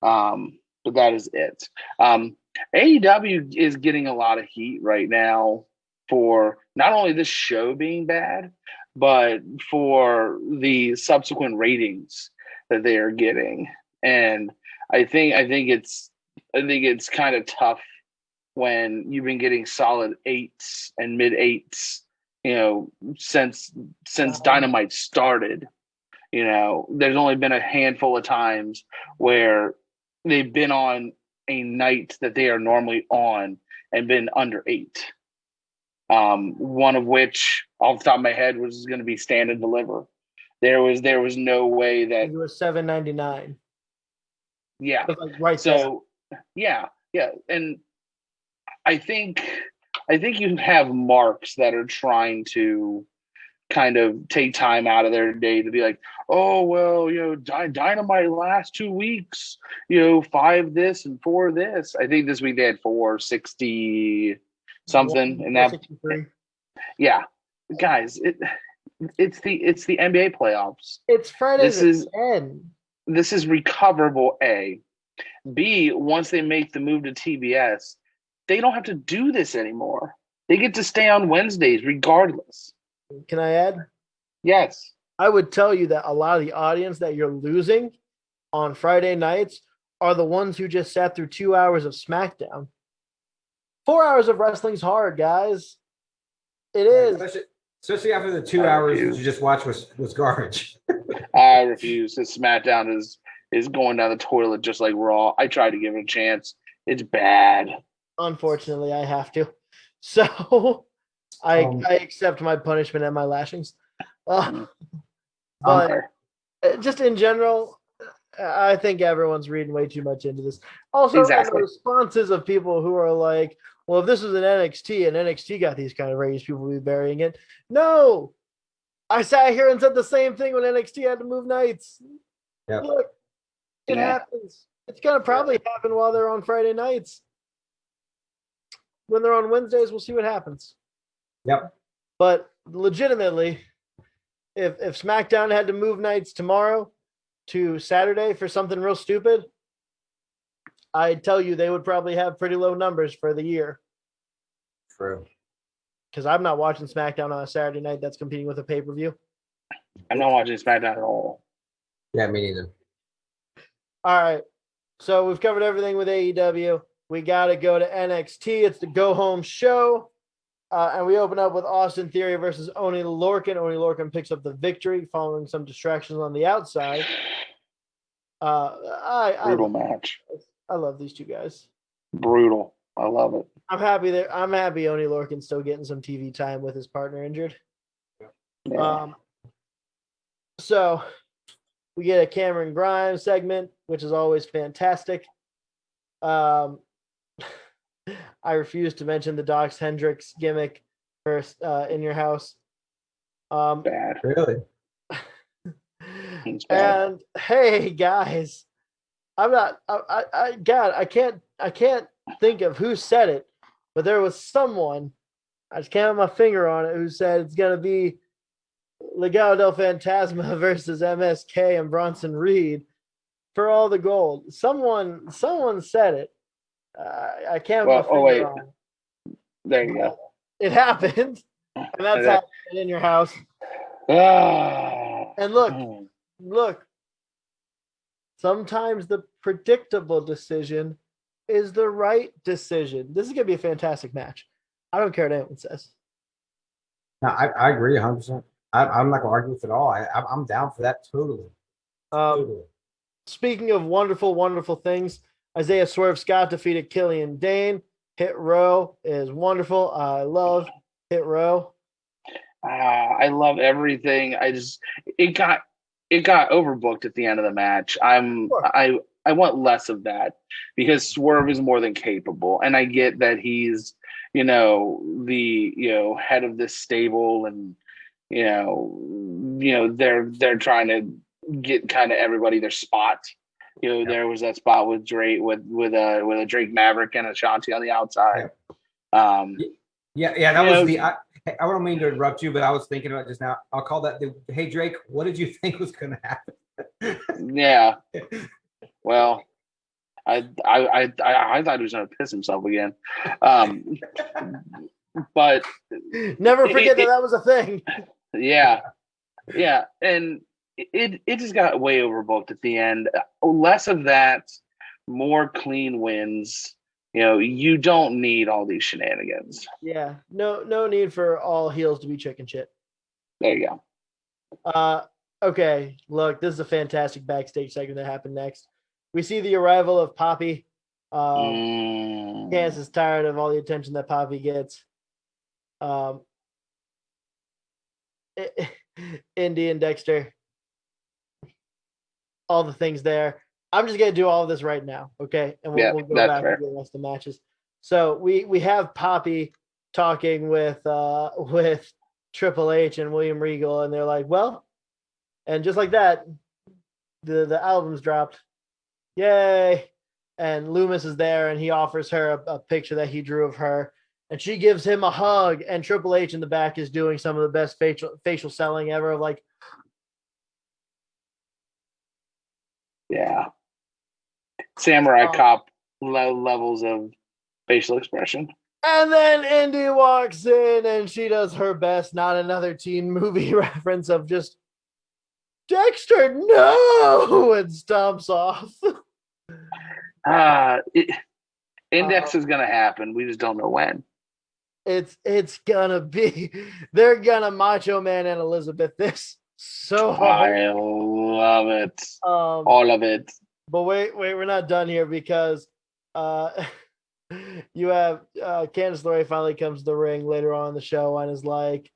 Um, but that is it. Um, AEW is getting a lot of heat right now for not only this show being bad, but for the subsequent ratings that they are getting. And I think I think it's I think it's kind of tough when you've been getting solid eights and mid eights, you know, since since Uh-huh. Dynamite started. You know, there's only been a handful of times where they've been on a night that they are normally on and been under eight. Um, one of which, off the top of my head, was going to be Stand and Deliver. There was there was no way that It was seven ninety nine. yeah Like right there. so yeah yeah and i think i think you have marks that are trying to kind of take time out of their day to be like oh well you know Dy- dynamite last two weeks you know five this and four this i think this week they had four sixty something and that yeah guys it it's the it's the nba playoffs It's Friday This is- 10. this is recoverable A. B, once they make the move to TBS, they don't have to do this anymore. They get to stay on Wednesdays regardless. Can I add? Yes. I would tell you that a lot of the audience that you're losing on Friday nights are the ones who just sat through two hours of SmackDown. Four hours of wrestling's hard, guys. It is. Especially, especially after the two I hours that refuse. you just watched was was garbage. [LAUGHS] I refuse. This SmackDown is is going down the toilet just like Raw. I tried to give it a chance. It's bad. Unfortunately, I have to. [LAUGHS] So I Um, I accept my punishment and my lashings. Uh, [LAUGHS] but Okay. uh, just in general, uh, I think everyone's reading way too much into this. Also, Exactly. responses of people who are like, "Well, if this was an NXT and NXT got these kind of ratings, people would be burying it." No, I sat here and said the same thing when NXT had to move nights. Yep. Look, it Yeah. happens. It's gonna probably happen while they're on Friday nights. When they're on Wednesdays, we'll see what happens. Yep. But legitimately, if if SmackDown had to move nights tomorrow to Saturday for something real stupid, I tell you they would probably have pretty low numbers for the year. True. Because I'm not watching SmackDown on a Saturday night that's competing with a pay per view. I'm not watching SmackDown at all. Yeah, me neither. All right. So we've covered everything with AEW. We got to go to NXT. It's the go home show. Uh, and we open up with Austin Theory versus Oni Lorcan. Oni Lorcan picks up the victory following some distractions on the outside. Uh, I, I, Brutal match. I love these two guys. Brutal. I love it. I'm happy that I'm happy Oni Lorcan's still getting some TV time with his partner injured. Yeah. Um, so we get a Cameron Grimes segment, which is always fantastic. Um, I refuse to mention the Docs Hendricks gimmick first uh, in your house. Um, bad. Really? [LAUGHS] Bad. and hey guys, I'm not. I, I, I God, I can't. I can't think of who said it, but there was someone. I just can't have my finger on it. Who said it's gonna be Legado del Fantasma [LAUGHS] versus MSK and Bronson Reed for all the gold. Someone, someone said it. Uh, I can't. have Well, oh, wait. on it. There you go. It happened, [LAUGHS] and that's Yeah. happening in your house. Ah. And look, Mm. look, sometimes the predictable decision is the right decision. This is going to be a fantastic match. I don't care what anyone says. No, I, I agree 100. percent I'm not gonna argue with it at all. I, I'm I'm down for that totally. Um, Totally. speaking of wonderful, wonderful things, Isaiah Swerve Scott defeated Killian Dain. Hit row is wonderful. I love hit row. Ah, I love everything. I just it got it got overbooked at the end of the match. I'm Sure. I I want less of that because Swerve is more than capable, and I get that he's you know the you know head of this stable, and you know you know they're they're trying to get kind of everybody their spot. You know, there was that spot with Drake with with a with a Drake Maverick and Ashante on the outside. Um, Yeah, yeah, that was know- the. I, I don't mean to interrupt you, but I was thinking about just now. I'll call that the. Hey Drake, what did you [LAUGHS] think was going to happen? Yeah. [LAUGHS] Well, I I I I, I thought he was gonna piss himself again. Um, but Never It- forget that it- that was a thing. yeah, yeah, and it it just got way overbooked at the end. Less of that, more clean wins. You know, you don't need all these shenanigans. Yeah, no, no need for all heels to be chicken shit. There you go. Uh, okay, look, this is a fantastic backstage segment that happened next. We see the arrival of Poppy. Um, Mm. Candice is tired of all the attention that Poppy gets. Um, [LAUGHS] Indi and Dexter, all the things there. I'm just gonna do all of this right now, okay? And we'll, Yeah, we'll go back fair. and do the rest of the matches. So we we have Poppy talking with uh [LAUGHS] with Triple H and William Regal, and they're like, well, and just like that, the the album's dropped. Yay! And Lumis is there, and he offers her a, a picture that he drew of her, and she gives him a hug. And Triple H in the back is doing some of the best facial facial selling ever. Of like, Yeah. Samurai Um, cop le- levels of facial expression. and then Indi walks in, and she does her best. Not another teen movie [LAUGHS] reference of just Dexter, no, [LAUGHS] and stomps off. [LAUGHS] Uh, it, index Uh, is going to happen. We just don't know when. it's it's gonna be they're gonna macho man and elizabeth this so hard. I love it. um All of it. but wait wait we're not done here because uh [LAUGHS] you have uh candice LeRae finally comes to the ring later on in the show and is like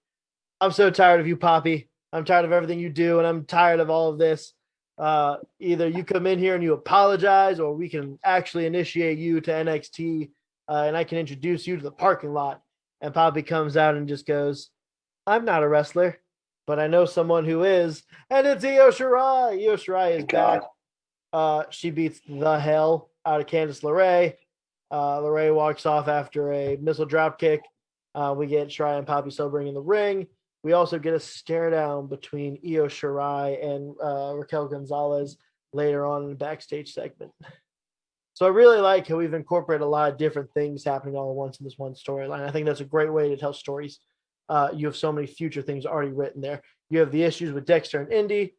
i'm so tired of you poppy. I'm tired of everything you do and i'm tired of all of this. Uh either you come in here and you apologize or we can actually initiate you to nxt uh, and i can introduce you to the parking lot. And poppy comes out and just goes i'm not a wrestler but i know someone who is and it's io shirai io shirai is back uh she beats the hell out of candice LeRae. uh LeRae walks off after a missile drop kick Uh, we get Shirai and Poppy sobering in the ring. We also get a stare down between Io Shirai and uh, Raquel Gonzalez later on in the backstage segment. So I really like how we've incorporated a lot of different things happening all at once in this one storyline. I think that's a great way to tell stories. Uh, you have so many future things already written there. You have the issues with Dexter and Indi,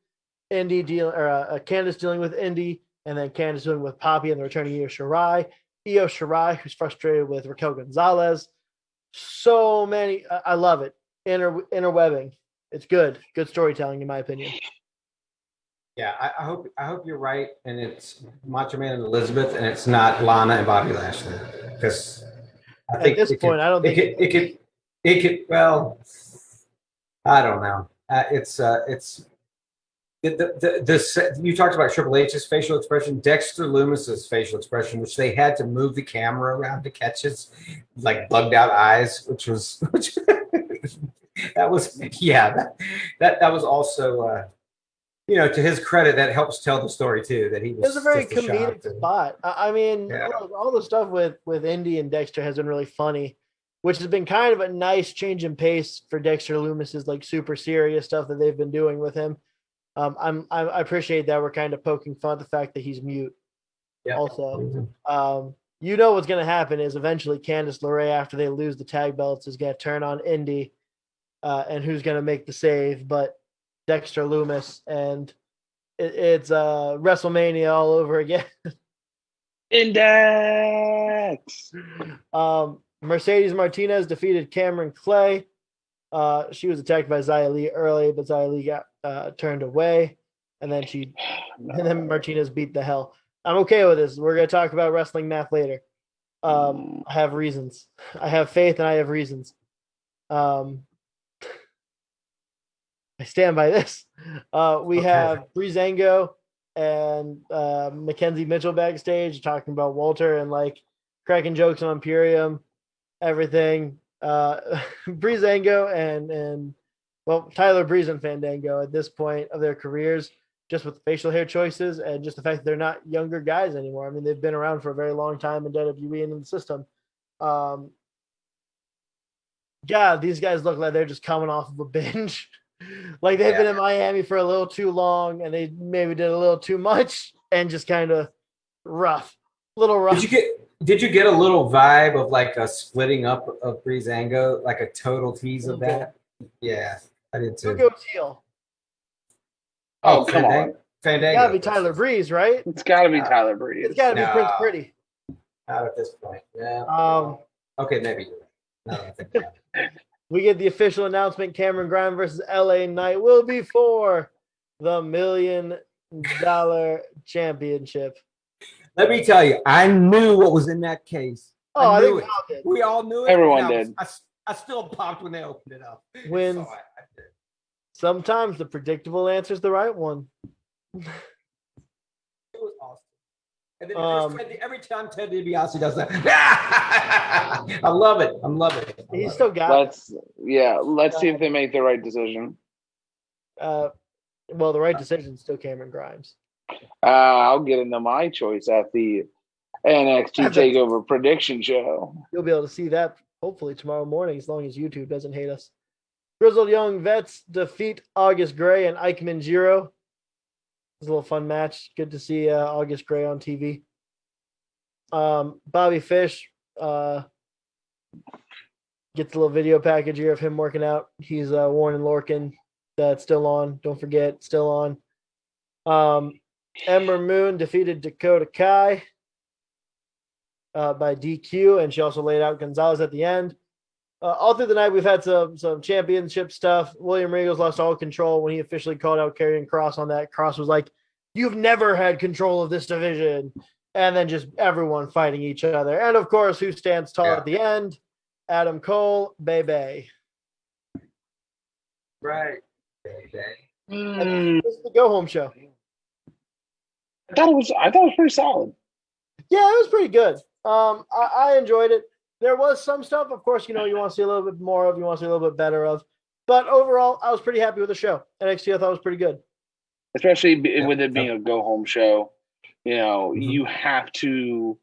Indi dealing or uh, Candice dealing with Indi, and then Candice dealing with Poppy and the returning Io Shirai. Io Shirai, who's frustrated with Raquel Gonzalez. So many, I, I love it. Inter interwebbing. It's good. Good storytelling, in my opinion. Yeah, I, I hope I hope you're right, and it's Macho Man and Elizabeth, and it's not Lana and Bobby Lashley, because At think this point, could, I don't it think could, it could it could well, I don't know. Uh, it's uh, it's the, the, the, you talked about Triple H's facial expression, Dexter Lumis's facial expression, which they had to move the camera around to catch his like bugged out eyes, which was [LAUGHS] which that was yeah that that, that was also uh, you know to his credit that helps tell the story too that he was It was a very comedic shock and- spot. I, I mean, Yeah. all the stuff with with Indi and Dexter has been really funny, which has been kind of a nice change in pace for Dexter Lumis's like super serious stuff that they've been doing with him. Um, I'm I, I appreciate that we're kind of poking fun at the fact that he's mute. Yeah. Also, um, you know what's going to happen is eventually Candice LeRae, after they lose the tag belts, is going to turn on Indi, uh, and who's going to make the save? But Dexter Lumis, and it, it's uh, WrestleMania all over again. [LAUGHS] Index. Um, Mercedes Martinez defeated Cameron Clay. Uh, she was attacked by Xia Li early, but Xia Li got uh, turned away, and then she [SIGHS] and then Martinez beat the hell. I'm okay with this. We're gonna talk about wrestling math later. Um, I have reasons. I have faith, and I have reasons. Um, I stand by this. Uh, we Okay. have Breezango and uh, Mackenzie Mitchell backstage talking about Walter and like cracking jokes on Imperium, everything. Uh, [LAUGHS] Breezango and and well Tyler Breeze and Fandango at this point of their careers, just with facial hair choices and just the fact that they're not younger guys anymore. I mean, they've been around for a very long time in WWE and in the system. Um, God, these guys look like they're just coming off of a [LAUGHS] binge. like they've been in Miami for a little too long and they maybe did a little too much and just kind of rough, little rough. Did you get did you get a little vibe of like a splitting up of Breezango, like a total tease of that? Yeah, I did Who too. goes heel? Oh, come Fandango. on. Fandango. Gotta be Tyler Breeze, right? It's got to be No. Tyler Breeze. It's gotta be No. Prince Pretty. Not at this point. Yeah. Um, okay, maybe. No, I think [LAUGHS] we get the official announcement Cameron Grimes versus LA Knight will be for the million dollar championship. Let me tell you, I knew what was in that case. Oh, I I, knew think it. we all did. We all knew it. Everyone and I was- did. I, s- I still popped when they opened it up. Wins. [LAUGHS] So I- I. Sometimes the predictable answer is the right one. It was awesome. And then Um, Ted, every time Ted DiBiase does that, [LAUGHS] I love it. I'm loving it. I He's love still got it. Let's yeah. Let's see if they make the right decision. Uh, well, the right decision is still Cameron Grimes. Uh, I'll get into my choice at the NXT Takeover prediction show. You'll be able to see that hopefully tomorrow morning, as long as YouTube doesn't hate us. Grizzled Young Vets defeat August Gray and Ikemen Jiro. It was a little fun match. Good to see uh, August Gray on TV. Um, Bobby Fish uh, gets a little video package here of him working out. He's uh, Warren and Lorcan. That's still on. Don't forget, still on. Um, Ember Moon defeated Dakota Kai uh, by DQ, and she also laid out Gonzalez at the end. Uh, all through the night, we've had some some championship stuff. William Regal's lost all control when he officially called out Karrion Kross on that. Kross was like, "You've never had control of this division," and then just everyone fighting each other. And of course, who stands tall Yeah. at the end? Adam Cole, Bebe. Right. Baby. Mm, This is the go home show. I thought it was. I thought it was pretty solid. Yeah, it was pretty good. Um, I, I enjoyed it. There was some stuff, of course, you know, you want to see a little bit more of, you want to see a little bit better of. But overall, I was pretty happy with the show. NXT I thought was pretty good. especially Yeah, with it being a go home show. You know, Mhm. you have to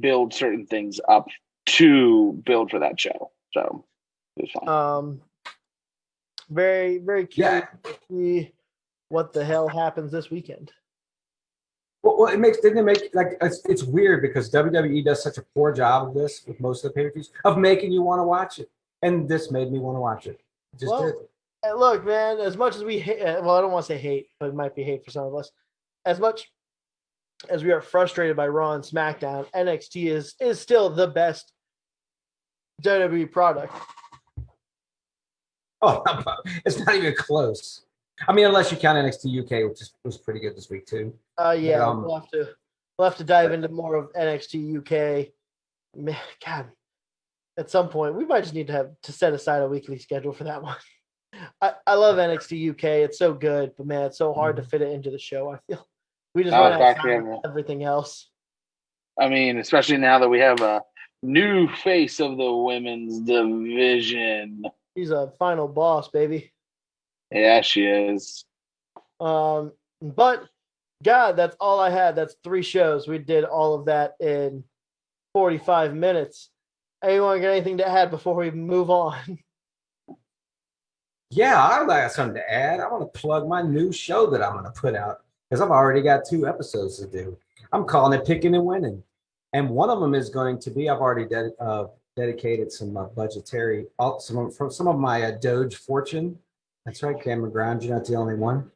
build certain things up to build for that show. So It was fine. Um, very very curious to see what the hell happens this weekend. Well, it makes didn't it make like it's, it's weird because WWE does such a poor job of this with most of the pay per views of making you want to watch it, and this made me want to watch it. It Just Well, did. Look, man, as much as we hate, uh, well, I don't want to say hate, but it might be hate for some of us. As much as we are frustrated by Raw and SmackDown, NXT is is still the best WWE product. Oh, [LAUGHS] it's not even close. I mean, unless you count NXT UK, which is, was pretty good this week too. Uh, yeah, Um, we'll have to we'll have to dive into more of NXT UK. Man, God, at some point we might just need to have to set aside a weekly schedule for that one. [LAUGHS] I, I love NXT UK. It's so good, but man, it's so hard to fit it into the show. I feel [LAUGHS] we just Oh, run out of fuck time yeah. everything else. I mean, especially now that we have a new face of the women's division. He's a final boss, baby. Yeah, she is. Um, but God, that's all I had. That's three shows. We did all of that in 45 minutes. Anyone got anything to add before we move on? [LAUGHS] Yeah, I got something to add. I want to plug my new show that I'm going to put out because I've already got two episodes to do. I'm calling it Picking and Winning, and one of them is going to be I've already ded- uh, dedicated some uh, budgetary, all- some of, from some of my uh, Doge fortune. That's right, Cameron Ground. You're not the only one.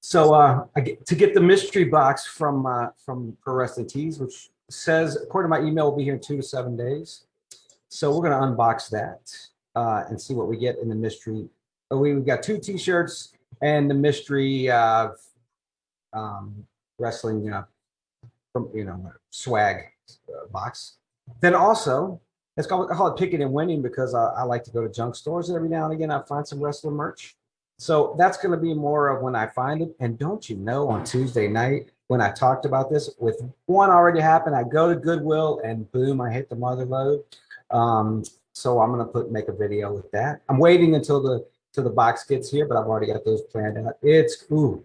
So uh, get, to get the mystery box from uh, from Pro Wrestling Tees, which says according to my email, will be here in two to seven days. So we're going to unbox that uh, and see what we get in the mystery we- we've got two t-shirts and the mystery uh, um, wrestling uh, from you know swag uh, box then also it's called, I call it picking and winning because uh, I like to go to junk stores every now and again I find some wrestler merch so that's going to be more of when I find it and don't you know on Tuesday night when I talked about this with one already happened I go to Goodwill and boom I hit the mother load um, so I'm gonna put make a video with that. I'm waiting until the till the box gets here, but I've already got those planned out. It's ooh,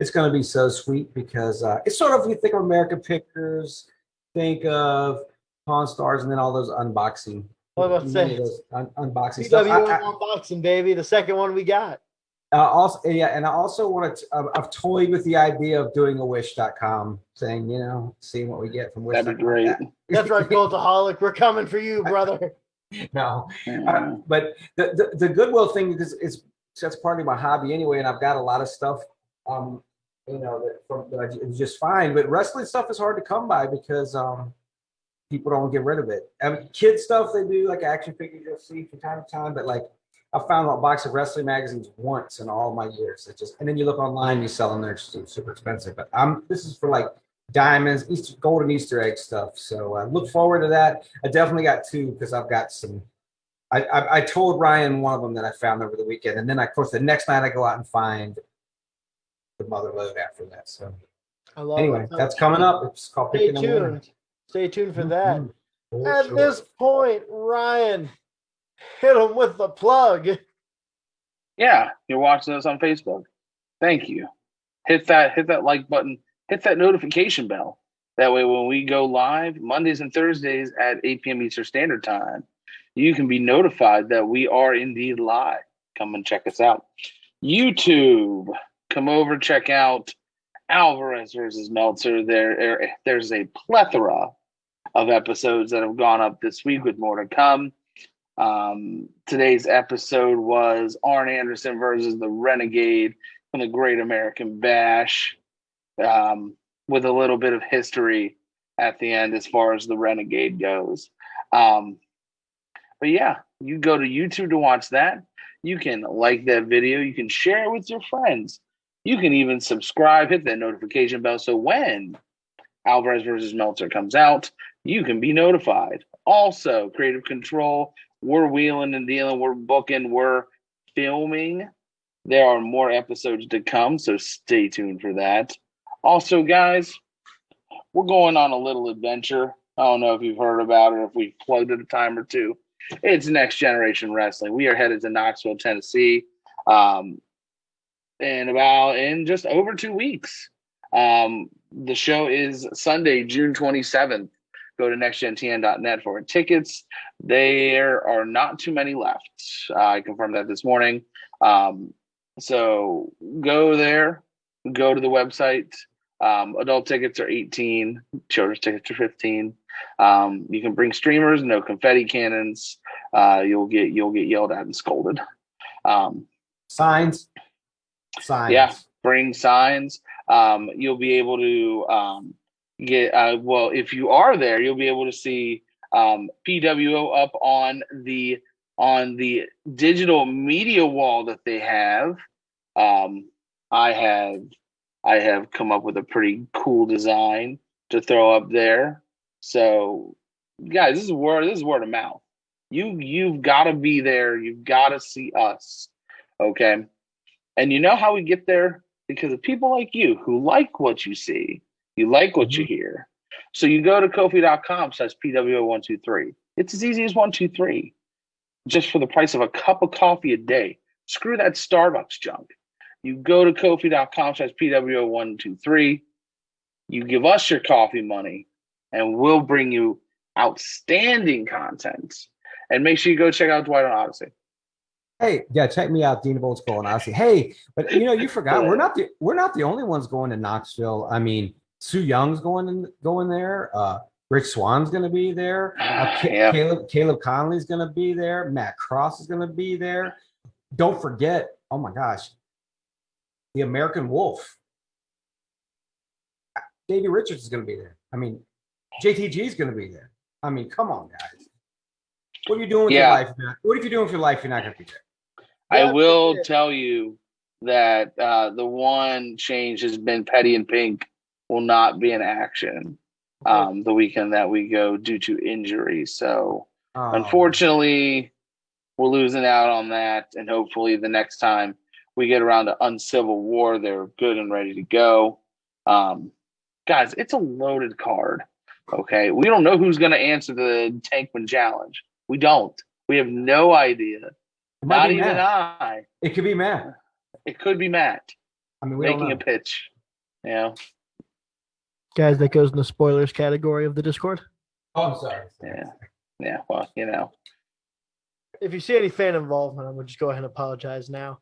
it's gonna be so sweet because uh, it's sort of you think of American Pickers, think of Pawn Stars, and then all those unboxing. What about say? un- unboxing stuff. PW I- I- unboxing, baby. The second one we got. uh, also, yeah, and I also want to. Uh, I've toyed with the idea of doing a Wish.com thing. You know, seeing what we get from Wish. That'd be great. That's right, Goldaholic. We're coming for you, [LAUGHS] brother. no, Yeah. Uh, but the, the the Goodwill thing because it's that's part of my hobby anyway, and I've got a lot of stuff, um, you know, that from that I just fine. But wrestling stuff is hard to come by because um, people don't get rid of it. I mean, kid stuff they do like action figures you'll see from time to time, but like I found a box of wrestling magazines once in all my years. It just and then you look online, you sell them, they're su- super expensive. But I'm this is for like diamonds, Easter golden Easter egg stuff. So uh, look forward to that. I definitely got two because I've got some. I, I I told Ryan one of them that I found over the weekend, and then of course the next night I go out and find the mother load after that. So I love anyway, it. that's coming up. It's called Picking Winning. tuned. Stay tuned for that. Mhm. For At sure. this point, Ryan, hit him with the plug. Yeah, you're watching us on Facebook. Thank you. Hit that hit that like button. Hit that notification bell. That way, when we go live Mondays and Thursdays at 8 p.m. Eastern Standard Time, you can be notified that we are indeed live. Come and check us out. YouTube, come over, check out Alvarez versus Meltzer. There, there- there's a plethora of episodes that have gone up this week with more to come. Um, today's episode was Arn Anderson versus the Renegade from the Great American Bash, um, with a little bit of history at the end as far as the Renegade goes. Um, but yeah, you go to YouTube to watch that. You can like that video. You can share it with your friends. You can even subscribe, hit that notification bell. So when Alvarez versus Meltzer comes out, you can be notified. Also, creative control. We're wheeling and dealing. We're booking. We're filming. There are more episodes to come, so stay tuned for that. Also, guys, we're going on a little adventure. I don't know if you've heard about it, or if we've plugged it a time or two. It's Next Generation Wrestling. We are headed to Knoxville, Tennessee, um, in about in just over two weeks. Um, the show is Sunday, June twenty seventh. Go to nextgentn.net for tickets. There are not too many left. I confirmed that this morning. Um, so go there, go to the website. Um, adult tickets are 18, children's tickets are 15. Um, you can bring streamers, no confetti cannons. Uh, you'll get you'll get yelled at and scolded. Um, Signs. Signs. Yeah. bring signs. Um, you'll be able to um, get uh, well if you are there, you'll be able to see um, PWO up on the on the digital media wall that they have. Um, I have I have come up with a pretty cool design to throw up there. So, guys, this is word this is word of mouth. You you've got to be there. You've got to see us. Okay. And you know how we get there? Because of people like you who like what you see, you like what you mm-hmm. hear. So you go to kofi.com slash PWO123. It's as easy as one, two, three. Just for the price of a cup of coffee a day. Screw that Starbucks junk. You go to kofi.com slash PWO123. You give us your coffee money, and we'll bring you outstanding content. And make sure you go check out Dwight on Odyssey. Hey, yeah, check me out, Dean of Old School, and I'll see. Hey, but you know, you forgot we're not the we're not the only ones going to Knoxville. I mean, Su Yung's going in, going there. Uh, Rich Swann's going to be there. Uh, Ca- Yeah. Caleb Caleb Konley's going to be there. Matt Cross is going to be there. Don't forget, oh my gosh, the American Wolf. Davey Richards is going to be there. I mean, JTG is going to be there. I mean, come on, guys. What are you doing with Yeah. your life? What if you're doing with your life? You're not going to be there. I will tell you that uh, the one change has been Petty and Pink will not be in action um, the weekend that we go due to injury. So Oh. unfortunately, we're losing out on that. And hopefully, the next time we get around to Uncivil War, they're good and ready to go. Um, guys, it's a loaded card. Okay, we don't know who's going to answer the Tankman challenge. We don't. We have no idea. Not even Matt. I. It could be Matt. It could be Matt I mean, making a pitch. Know, Guys, that goes in the spoilers category of the Discord. Oh, I'm sorry. yeah, yeah. Well, you know, If you see any fan involvement, I'm gonna just go ahead and apologize now.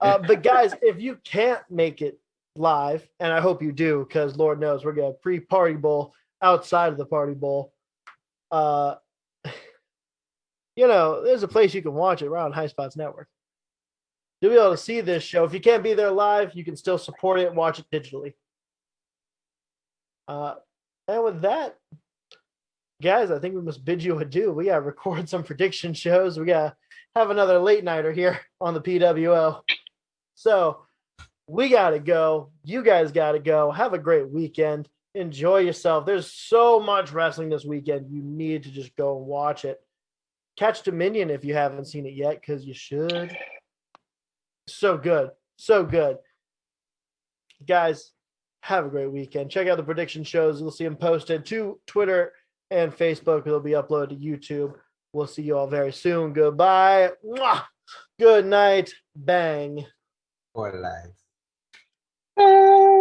Uh, but guys, if you can't make it live, and I hope you do, because Lord knows we're gonna pre-party bowl outside of the party bowl. Uh, [LAUGHS] you know, there's a place you can watch it around Highspots Network. You'll be able to see this show. If you can't be there live, you can still support it and watch it digitally. Uh, and with that, guys, I think we must bid you adieu. We gotta record some prediction shows. We gotta have another late nighter here [LAUGHS] on the PWO. So we gotta go. You guys gotta go. Have a great weekend. Enjoy yourself. There's so much wrestling this weekend. You need to just go and watch it. Catch Dominion if you haven't seen it yet, because you should. So good. So good. Guys, have a great weekend. Check out the prediction shows. You'll see them posted to Twitter and Facebook. It'll be uploaded to YouTube. We'll see you all very soon. Goodbye. Mwah. Good night. Bang. For life. Uh,